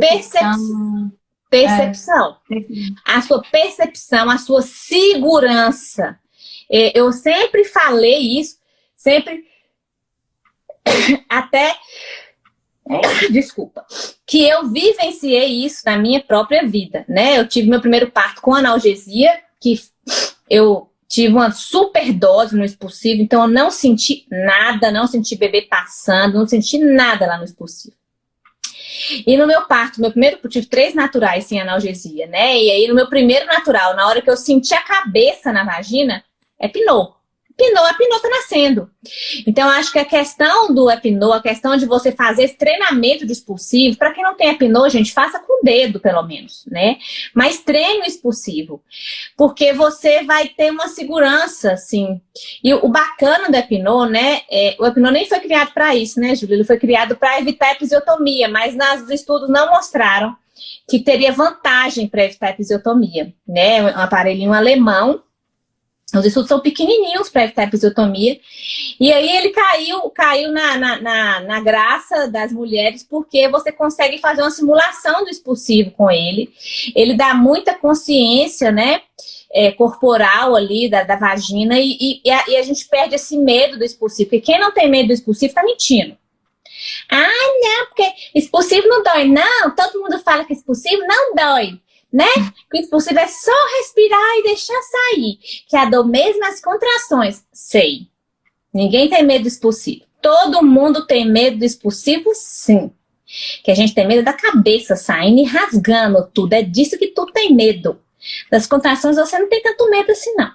percepção. Percepção. É. A sua percepção, a sua segurança. É, eu sempre falei isso, sempre até desculpa, que eu vivenciei isso na minha própria vida, né? Eu tive meu primeiro parto com analgesia, que eu tive uma super dose no expulsivo, então eu não senti nada, não senti bebê passando, não senti nada lá no expulsivo. E no meu parto, meu primeiro, eu tive três naturais sem analgesia, né? E aí no meu primeiro natural, na hora que eu senti a cabeça na vagina, é pinô. Pinô, a Pinô tá nascendo. Então, acho que a questão do Epinô, a questão de você fazer esse treinamento de expulsivo, para quem não tem Epinô, gente, faça com o dedo, pelo menos, né? Mas treine o expulsivo, porque você vai ter uma segurança, assim. E o bacana do Epinô, né, é, o Epinô nem foi criado para isso, né, Júlia? Ele foi criado para evitar episiotomia, mas nos estudos não mostraram que teria vantagem para evitar episiotomia, né? Um aparelhinho alemão, os estudos são pequenininhos para evitar episiotomia. E aí ele caiu, caiu na, na, na, na, graça das mulheres, porque você consegue fazer uma simulação do expulsivo com ele. Ele dá muita consciência, né? É, corporal ali da, da vagina e, e, a, e, a, gente perde esse medo do expulsivo. Porque quem não tem medo do expulsivo tá mentindo. Ah, não, porque expulsivo não dói. Não, todo mundo fala que expulsivo não dói né? Que o expulsivo é só respirar e deixar sair. Que a dor mesmo as contrações. Sei. Ninguém tem medo do expulsivo. Todo mundo tem medo do expulsivo, sim. Que a gente tem medo da cabeça saindo e rasgando tudo. É disso que tu tem medo. Das contrações você não tem tanto medo assim, não.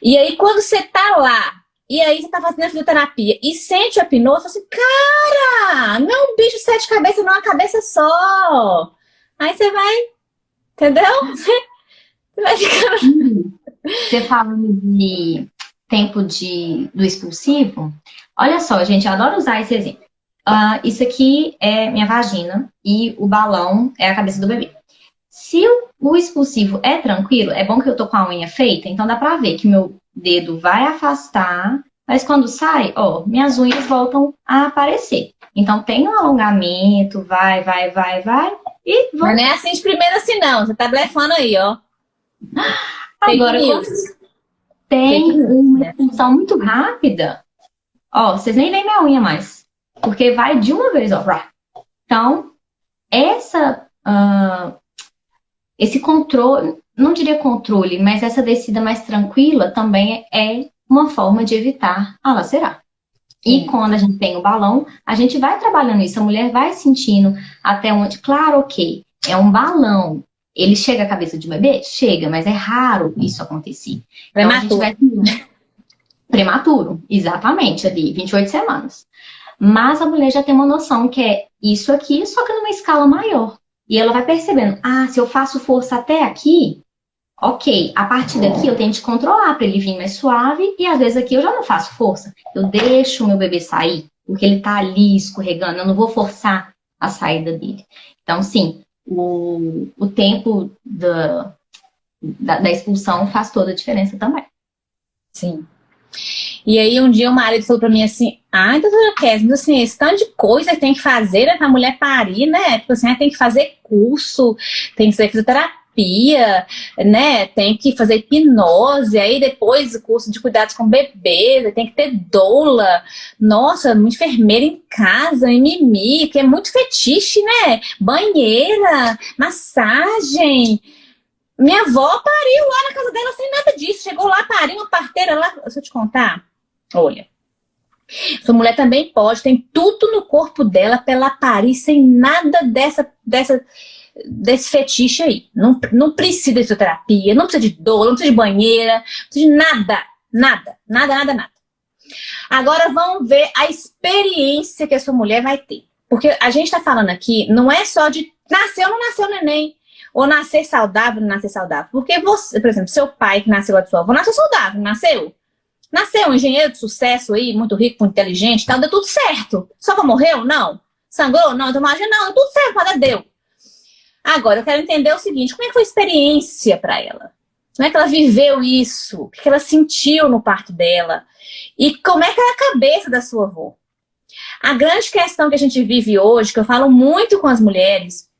E aí, quando você tá lá, e aí você tá fazendo a fisioterapia e sente a pinô, você assim, cara, não é um bicho sete cabeças, não é uma cabeça só. Aí você vai Entendeu? Você vai ficando... Você falando de tempo de, do expulsivo, olha só, gente, eu adoro usar esse exemplo. Uh, isso aqui é minha vagina e o balão é a cabeça do bebê. Se o, o expulsivo é tranquilo, é bom que eu tô com a unha feita, então dá pra ver que meu dedo vai afastar, mas quando sai, ó, minhas unhas voltam a aparecer. Então tem um alongamento, vai, vai, vai, vai, e vamos... Mas não é assim de primeira assim não, você tá blefando aí, ó. Agora, tem uma função muito rápida, ó, vocês nem veem minha unha mais, porque vai de uma vez, ó. Então, essa, uh, esse controle, não diria controle, mas essa descida mais tranquila também é uma forma de evitar a lacerar. E quando a gente tem o balão, a gente vai trabalhando isso, a mulher vai sentindo até onde, claro, ok, é um balão. Ele chega à cabeça de bebê? Chega, mas é raro isso acontecer. Então, Prematuro. Vai... Prematuro, exatamente, ali, 28 semanas. Mas a mulher já tem uma noção que é isso aqui, só que numa escala maior. E ela vai percebendo, ah, se eu faço força até aqui, Ok, a partir daqui eu tenho que controlar para ele vir mais suave e às vezes aqui eu já não faço força. Eu deixo o meu bebê sair, porque ele está ali escorregando, eu não vou forçar a saída dele. Então, sim, o, o tempo da, da, da expulsão faz toda a diferença também. Sim. E aí um dia o marido falou pra mim assim, ai, doutora Kézia, assim, esse tanto de coisa que tem que fazer né, pra mulher parir, né? Tipo assim, tem que fazer curso, tem que fazer fisioterapia, terapia, né? Tem que fazer hipnose, aí depois o curso de cuidados com bebês, tem que ter doula. Nossa, uma enfermeira em casa, mimimi, que é muito fetiche, né? Banheira, massagem. Minha avó pariu lá na casa dela sem nada disso. Chegou lá, pariu uma parteira lá. Deixa eu te contar. Olha. Sua mulher também pode, tem tudo no corpo dela pra ela parir sem nada dessa, dessa desse fetiche aí. Não, não precisa de fisioterapia, não precisa de dor, não precisa de banheira, não precisa de nada, nada, nada, nada, nada. Agora vamos ver a experiência que a sua mulher vai ter. Porque a gente está falando aqui, não é só de nascer ou não nasceu neném, ou nascer saudável ou não nascer saudável. Porque você, por exemplo, seu pai que nasceu de sua avó, nasceu saudável, nasceu? Nasceu um engenheiro de sucesso aí, muito rico, muito inteligente, tal, deu tudo certo. Só que morreu? Não. Sangrou? Não. Então, imagina, não, tudo certo, mas deu. Agora, eu quero entender o seguinte, como é que foi a experiência para ela? Como é que ela viveu isso? O que ela sentiu no parto dela? E como é que era a cabeça da sua avó? A grande questão que a gente vive hoje, que eu falo muito com as mulheres,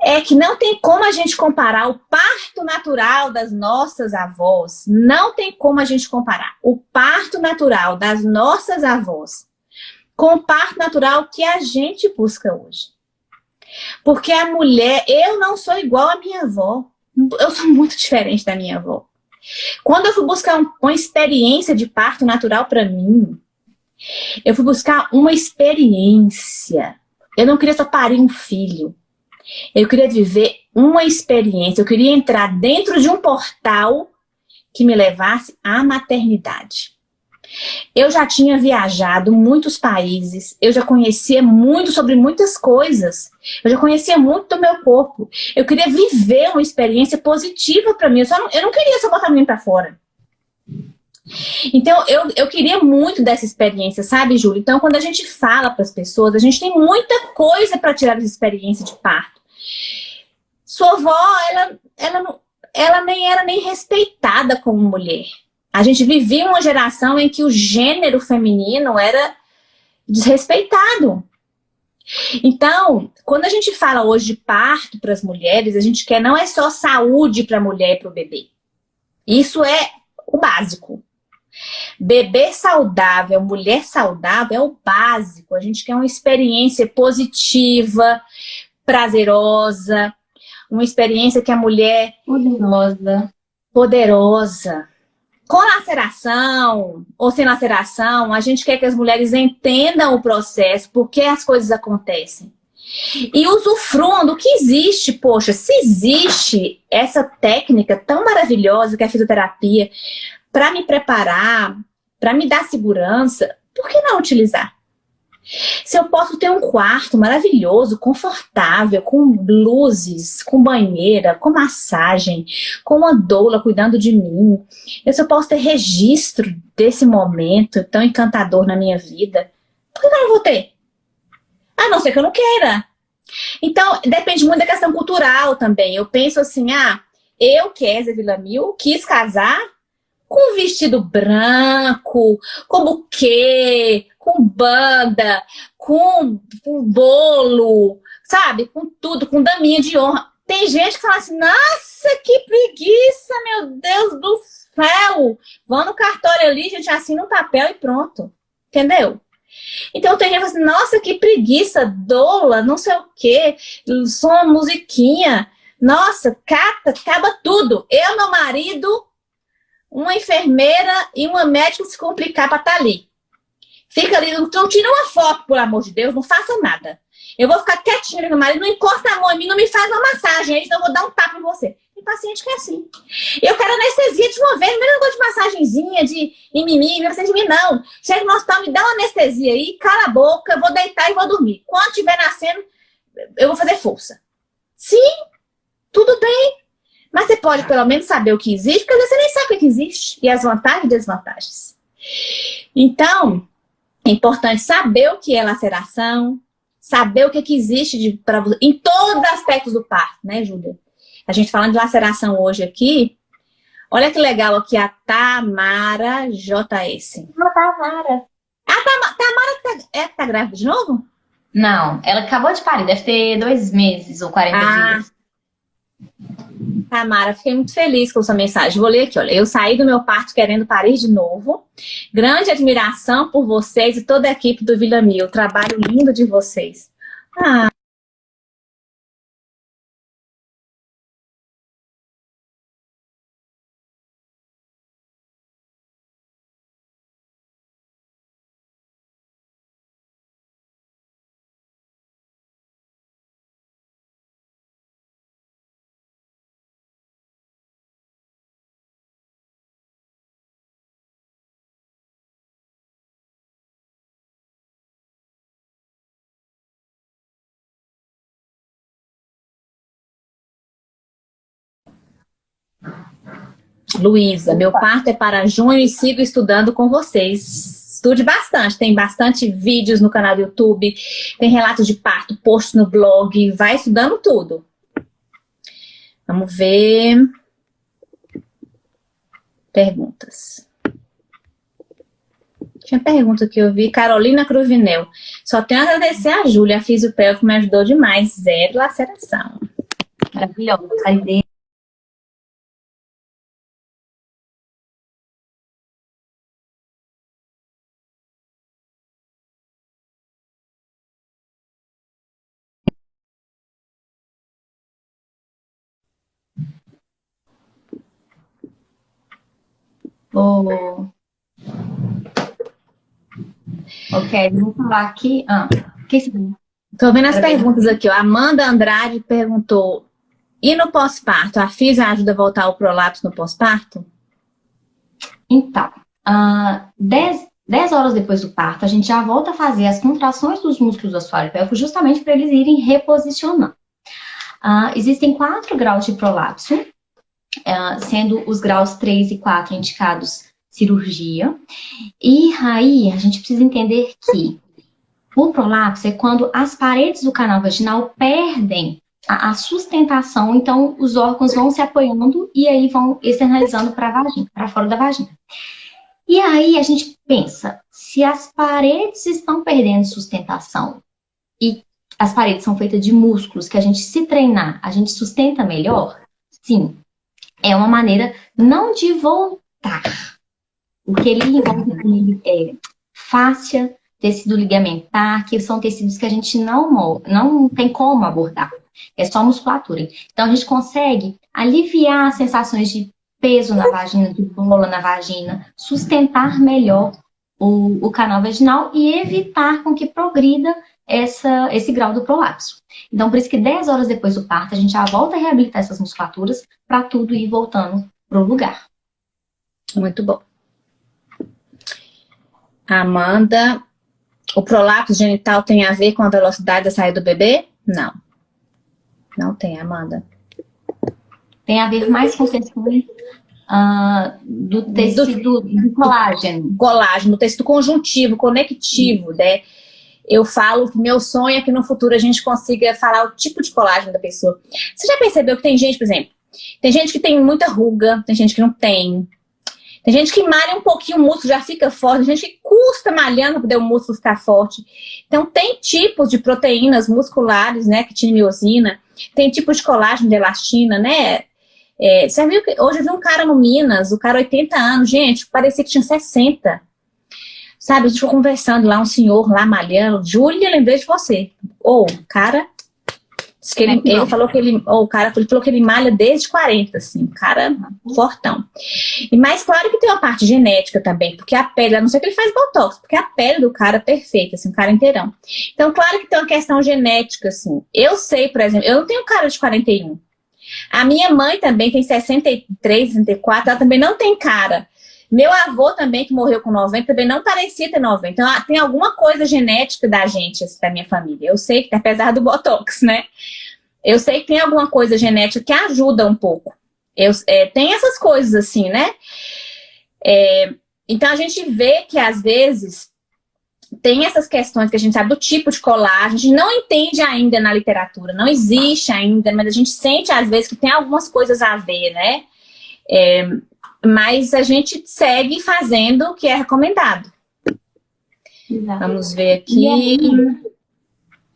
é que não tem como a gente comparar o parto natural das nossas avós, não tem como a gente comparar o parto natural das nossas avós com o parto natural que a gente busca hoje. Porque a mulher, eu não sou igual à minha avó, eu sou muito diferente da minha avó. Quando eu fui buscar uma experiência de parto natural para mim, eu fui buscar uma experiência. Eu não queria só parir um filho. Eu queria viver uma experiência. Eu queria entrar dentro de um portal que me levasse à maternidade. Eu já tinha viajado muitos países, eu já conhecia muito sobre muitas coisas, eu já conhecia muito do meu corpo. Eu queria viver uma experiência positiva para mim, eu, não, eu não queria só botar mim para fora. Então, eu, eu queria muito dessa experiência, sabe, Júlia? Então, quando a gente fala para as pessoas, a gente tem muita coisa para tirar dessa experiência de parto. Sua avó, ela, ela, ela nem era nem respeitada como mulher. A gente vivia uma geração em que o gênero feminino era desrespeitado. Então, quando a gente fala hoje de parto para as mulheres, a gente quer não é só saúde para a mulher e para o bebê. Isso é o básico. Bebê saudável, mulher saudável é o básico. A gente quer uma experiência positiva, prazerosa, uma experiência que a mulher... Poderosa. Poderosa. Com laceração ou sem laceração, a gente quer que as mulheres entendam o processo, por que as coisas acontecem. E usufruam do que existe. Poxa, se existe essa técnica tão maravilhosa que é a fisioterapia, para me preparar, para me dar segurança, por que não utilizar? Se eu posso ter um quarto maravilhoso, confortável, com luzes, com banheira, com massagem, com uma doula cuidando de mim, eu só posso ter registro desse momento tão encantador na minha vida, por que eu não vou ter? A não ser que eu não queira. Então, depende muito da questão cultural também. Eu penso assim, ah, eu, Kézia Villamil, quis casar com vestido branco, com buquê, com banda, com, com bolo, sabe? Com tudo, com daminha de honra. Tem gente que fala assim, nossa, que preguiça, meu Deus do céu. Vão no cartório ali, gente, assina um papel e pronto. Entendeu? Então tem gente que fala assim, nossa, que preguiça, dola, não sei o quê, som, musiquinha. Nossa, cata, acaba tudo. Eu, meu marido, uma enfermeira e uma médica se complicar para estar tá ali. Fica ali, não tira uma foto, por amor de Deus, não faça nada. Eu vou ficar quietinha ali no marido, não encosta a mão em mim, não me faz uma massagem, aí eu vou dar um tapa em você. Tem paciente que é assim. Eu quero anestesia de uma vez, não negócio de massagenzinha, de mimimi, não precisa de mim, não. Chega no hospital, me dá uma anestesia aí, cala a boca, vou deitar e vou dormir. Quando estiver nascendo, eu vou fazer força. Sim, tudo bem. Mas você pode pelo menos saber o que existe, porque às vezes você nem sabe o que existe. E as vantagens e desvantagens. Então, é importante saber o que é laceração, saber o que, que existe de, pra, em todos os aspectos do parto, né, Júlia? A gente falando de laceração hoje aqui, olha que legal aqui a Tamara JS. A Tamara. A Tamara, Tamara tá, é, tá grávida de novo? Não, ela acabou de parir, deve ter dois meses ou 40 ah, dias. Tamara, fiquei muito feliz com sua mensagem. Vou ler aqui, olha. Eu saí do meu parto querendo parir de novo. Grande admiração por vocês e toda a equipe do Vila Mil. Trabalho lindo de vocês. Ah, Luísa, meu parto é para junho e sigo estudando com vocês. Estude bastante, tem bastante vídeos no canal do YouTube, tem relatos de parto, post no blog, vai estudando tudo. Vamos ver. perguntas. Tinha pergunta que eu vi, Carolina Cruvinel. Só tenho a agradecer a Júlia, a fisiopeia que me ajudou demais. Zero laceração. Maravilhosa. Oh. Ok, vou falar aqui. Ah, Estou vendo as perguntas aqui. Ó. Amanda Andrade perguntou: e no pós-parto? A física ajuda a voltar ao prolapso no pós-parto? Então, uh, 10, 10 horas depois do parto, a gente já volta a fazer as contrações dos músculos do assoalho pélvico justamente para eles irem reposicionando. Uh, existem quatro graus de prolapso. É, sendo os graus 3 e 4 indicados cirurgia. E aí a gente precisa entender que o prolapso é quando as paredes do canal vaginal perdem a, a sustentação, então os órgãos vão se apoiando e aí vão externalizando para para fora da vagina. E aí a gente pensa, se as paredes estão perdendo sustentação e as paredes são feitas de músculos que a gente se treinar, a gente sustenta melhor, sim, é uma maneira não de voltar. O que ele envolve é fáscia, tecido ligamentar, que são tecidos que a gente não, não tem como abordar. É só musculatura. Então, a gente consegue aliviar as sensações de peso na vagina, de bola na vagina, sustentar melhor o, o canal vaginal e evitar com que progrida essa, esse grau do prolapso. Então, por isso que 10 horas depois do parto, a gente já volta a reabilitar essas musculaturas para tudo ir voltando para o lugar. Muito bom. Amanda, o prolapso genital tem a ver com a velocidade da saída do bebê? Não. Não tem, Amanda. Tem a ver mais com questões uh, do tecido do, do colágeno. Colágeno, do tecido conjuntivo, conectivo, né? Eu falo que meu sonho é que no futuro a gente consiga falar o tipo de colágeno da pessoa. Você já percebeu que tem gente, por exemplo, tem gente que tem muita ruga, tem gente que não tem. Tem gente que malha um pouquinho o músculo, já fica forte. Tem gente que custa malhando para o músculo ficar forte. Então, tem tipos de proteínas musculares, né? Que tinha miosina. Tem tipos de colágeno de elastina, né? É, você viu que hoje eu vi um cara no Minas, o cara 80 anos, gente, parecia que tinha 60. Sabe, a gente ficou conversando lá, um senhor lá malhando. Júlia, lembrei de você. Ou, oh, cara, que ele, ele, falou que ele, ou o cara ele falou que ele malha desde 40, assim, um cara fortão. E mais claro que tem uma parte genética também, porque a pele, a não ser que ele faz botox, porque a pele do cara é perfeita, assim, um cara inteirão. Então, claro que tem uma questão genética, assim. Eu sei, por exemplo, eu não tenho cara de 41. A minha mãe também tem 63, 64, ela também não tem cara. Meu avô também, que morreu com 90, também não parecia ter 90. Então, ah, tem alguma coisa genética da gente, assim, da minha família. Eu sei que, apesar do Botox, né? Eu sei que tem alguma coisa genética que ajuda um pouco. Eu, é, tem essas coisas assim, né? É, então, a gente vê que, às vezes, tem essas questões que a gente sabe do tipo de colar, a gente não entende ainda na literatura, não existe ainda, mas a gente sente, às vezes, que tem algumas coisas a ver, né? É, mas a gente segue fazendo o que é recomendado. Exato. Vamos ver aqui. Aí,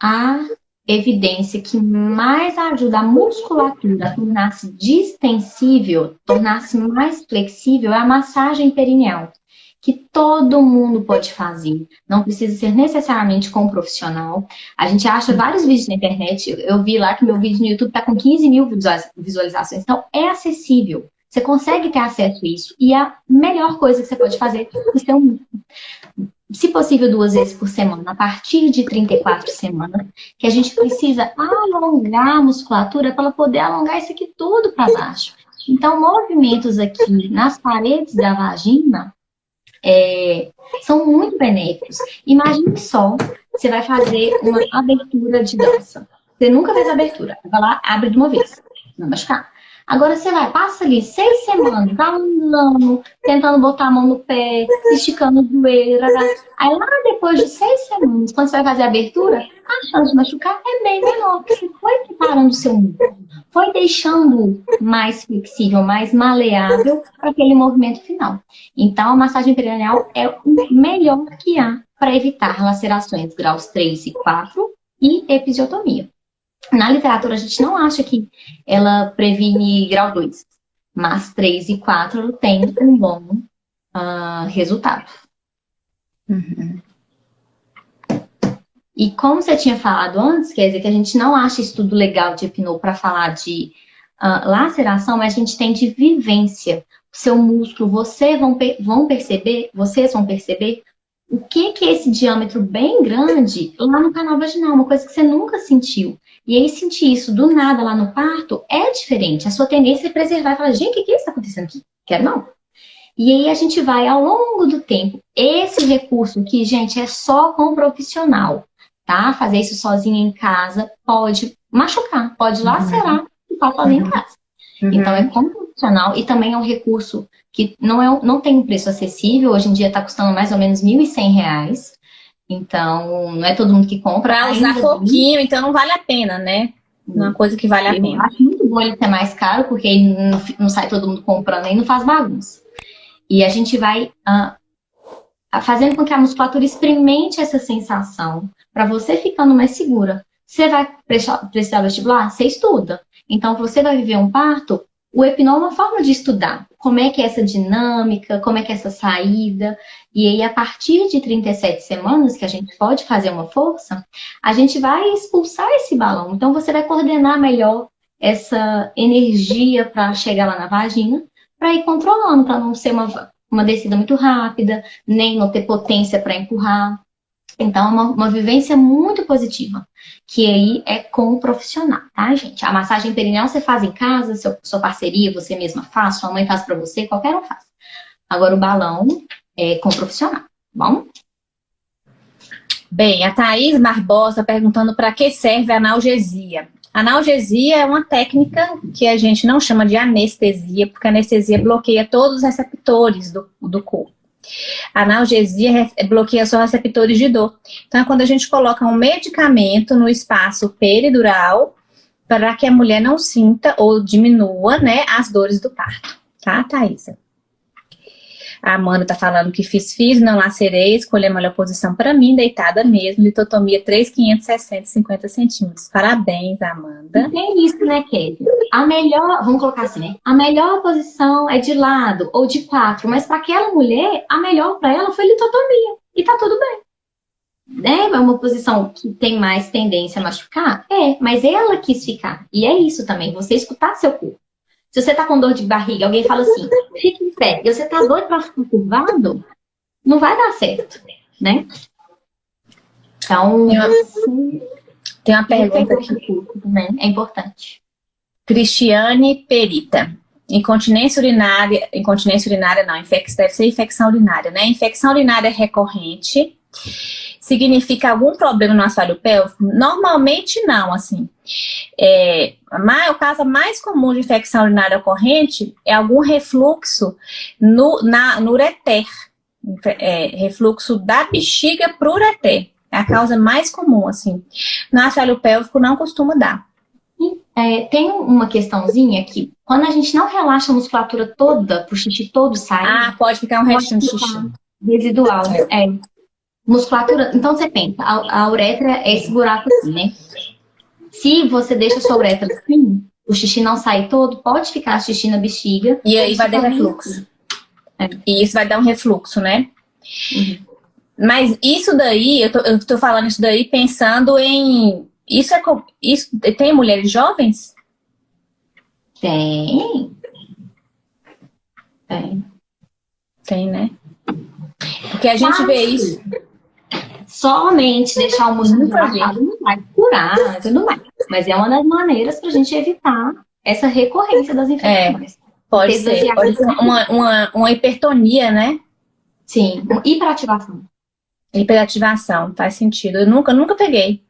a evidência que mais ajuda a musculatura a tornar-se distensível, tornar-se mais flexível, é a massagem perineal, que todo mundo pode fazer. Não precisa ser necessariamente com um profissional. A gente acha vários vídeos na internet. Eu vi lá que meu vídeo no YouTube está com 15 mil visualizações. Então, é acessível. Você consegue ter acesso a isso. E a melhor coisa que você pode fazer é ter um se possível, duas vezes por semana, a partir de 34 semanas, que a gente precisa alongar a musculatura para ela poder alongar isso aqui tudo para baixo. Então, movimentos aqui nas paredes da vagina é, são muito benéficos. Imagine só, você vai fazer uma abertura de dança. Você nunca fez abertura. Vai lá, abre de uma vez. Não machucar. Agora você vai, passa ali seis semanas, andando, tentando botar a mão no pé, esticando o joelho. Aí lá depois de seis semanas, quando você vai fazer a abertura, a chance de machucar é bem menor, porque você foi preparando o seu músculo. foi deixando mais flexível, mais maleável para aquele movimento final. Então, a massagem perineal é o melhor que há para evitar lacerações graus 3 e 4 e episiotomia. Na literatura, a gente não acha que ela previne grau 2, mas 3 e 4 tem um bom uh, resultado. Uhum. E como você tinha falado antes, quer dizer que a gente não acha estudo legal de hipnô para falar de uh, laceração, mas a gente tem de vivência. Seu músculo, vocês vão, vão perceber, vocês vão perceber o que, que é esse diâmetro bem grande lá no canal vaginal, uma coisa que você nunca sentiu. E aí sentir isso do nada lá no parto é diferente. A sua tendência é preservar e falar, gente, o que, que está acontecendo aqui? Quero não. E aí a gente vai ao longo do tempo. Esse recurso aqui, gente, é só com profissional, tá? Fazer isso sozinho em casa pode machucar, pode lacerar uhum. e tá sozinho uhum. em casa. Uhum. Então é com profissional e também é um recurso que não, é, não tem um preço acessível. Hoje em dia está custando mais ou menos R$ 1.100. Então, não é todo mundo que compra. Para usar pouquinho, então não vale a pena, né? Não é uma coisa que vale a pena. acho muito bom ele ser mais caro, porque ele não, não sai todo mundo comprando e não faz bagunça. E a gente vai uh, fazendo com que a musculatura experimente essa sensação, para você ficando mais segura. Você vai precisar vestibular? Você estuda. Então, você vai viver um parto, o hipnol é uma forma de estudar como é que é essa dinâmica, como é que é essa saída. E aí, a partir de 37 semanas, que a gente pode fazer uma força, a gente vai expulsar esse balão. Então, você vai coordenar melhor essa energia para chegar lá na vagina para ir controlando, para não ser uma, uma descida muito rápida, nem não ter potência para empurrar. Então, é uma, uma vivência muito positiva, que aí é com o profissional, tá, gente? A massagem perineal você faz em casa, seu, sua parceria, você mesma faz, sua mãe faz para você, qualquer um faz. Agora, o balão é com o profissional, tá bom? Bem, a Thaís Barbosa perguntando para que serve a analgesia. Analgesia é uma técnica que a gente não chama de anestesia, porque a anestesia bloqueia todos os receptores do, do corpo. A analgesia bloqueia só receptores de dor. Então, é quando a gente coloca um medicamento no espaço peridural para que a mulher não sinta ou diminua né, as dores do parto. Tá, Thaisa? A Amanda tá falando que fiz, fiz, não lacerei, escolhi a melhor posição para mim, deitada mesmo, litotomia 3,560, 50 centímetros. Parabéns, Amanda. Tem isso, né, Kate? A melhor, vamos colocar assim, né? A melhor posição é de lado ou de quatro, mas para aquela mulher, a melhor para ela foi litotomia. E tá tudo bem. É, é uma posição que tem mais tendência a machucar? É, mas ela quis ficar. E é isso também, você escutar seu corpo. Se você tá com dor de barriga, alguém fala assim, fique em pé, e você tá doido para ficar curvado, não vai dar certo, né? Então, tem uma, tem uma pergunta aqui. Também é importante. Cristiane Perita. Incontinência urinária, incontinência urinária não, infec, deve ser infecção urinária, né? Infecção urinária recorrente significa algum problema no assoalho pélvico? Normalmente não, assim. É, o caso mais comum de infecção urinária ocorrente é algum refluxo no, na, no ureter. É, refluxo da bexiga para o ureter. É a causa mais comum, assim. No assoalho pélvico não costuma dar. É, tem uma questãozinha que quando a gente não relaxa a musculatura toda, o xixi todo sai. Ah, pode ficar um restinho de xixi. Residual, é. Musculatura, então você pensa, a, a uretra é esse buraco assim, né? Se você deixa a sua uretra assim, o xixi não sai todo, pode ficar xixi na bexiga. E aí vai dar refluxo. É. E isso vai dar um refluxo, né? Uhum. Mas isso daí, eu tô, eu tô falando isso daí pensando em... Isso é... Isso, tem mulheres jovens? Tem. Tem. Tem, né? Porque a gente Mas, vê isso somente deixar o músculo dilatado não vai curar e tudo mais. Mas é uma das maneiras para a gente evitar essa recorrência das infecções. É, pode ser, pode ser uma, uma, uma hipertonia, né? Sim, hiperativação. Hiperativação, faz sentido. Eu nunca, nunca peguei.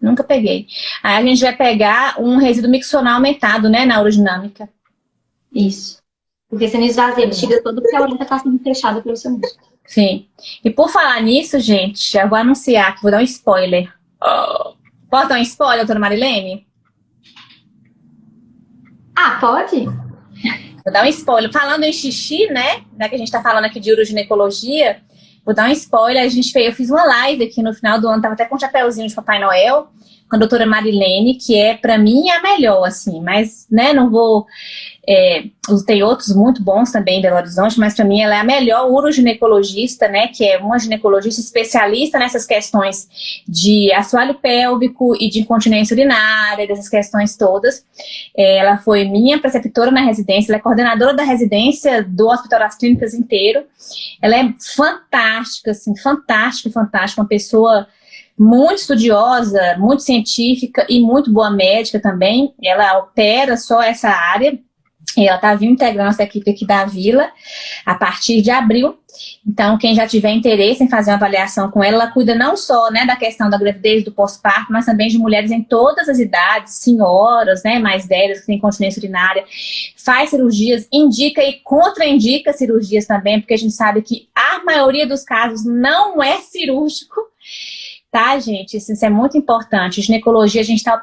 Nunca peguei. Aí a gente vai pegar um resíduo miccional aumentado, né, na urodinâmica. Isso. Porque você não esvazia a bexiga todo porque a urina está sendo fechada pelo seu músculo. Sim. E por falar nisso, gente, já vou anunciar que vou dar um spoiler. Oh. Posso dar um spoiler, doutora Marilene? Ah, pode? Vou dar um spoiler. Falando em xixi, né? Já que a gente tá falando aqui de uroginecologia, vou dar um spoiler. A gente fez, eu fiz uma live aqui no final do ano, tava até com um chapéuzinho de Papai Noel com a doutora Marilene, que é, para mim, a melhor, assim, mas, né, não vou... É, tem outros muito bons também em Belo Horizonte, mas para mim ela é a melhor uroginecologista, né, que é uma ginecologista especialista nessas questões de assoalho pélvico e de incontinência urinária, dessas questões todas. É, ela foi minha preceptora na residência, ela é coordenadora da residência do Hospital das Clínicas inteiro. Ela é fantástica, assim, fantástica, fantástica, uma pessoa muito estudiosa, muito científica e muito boa médica também. Ela opera só essa área. Ela está vindo integrando essa equipe aqui da Vila a partir de abril. Então, quem já tiver interesse em fazer uma avaliação com ela, ela cuida não só né, da questão da gravidez, do pós-parto, mas também de mulheres em todas as idades, senhoras, né, mais velhas, que têm continência urinária, faz cirurgias, indica e contraindica cirurgias também, porque a gente sabe que a maioria dos casos não é cirúrgico, Tá, gente? Isso, isso é muito importante. Ginecologia, a gente tá...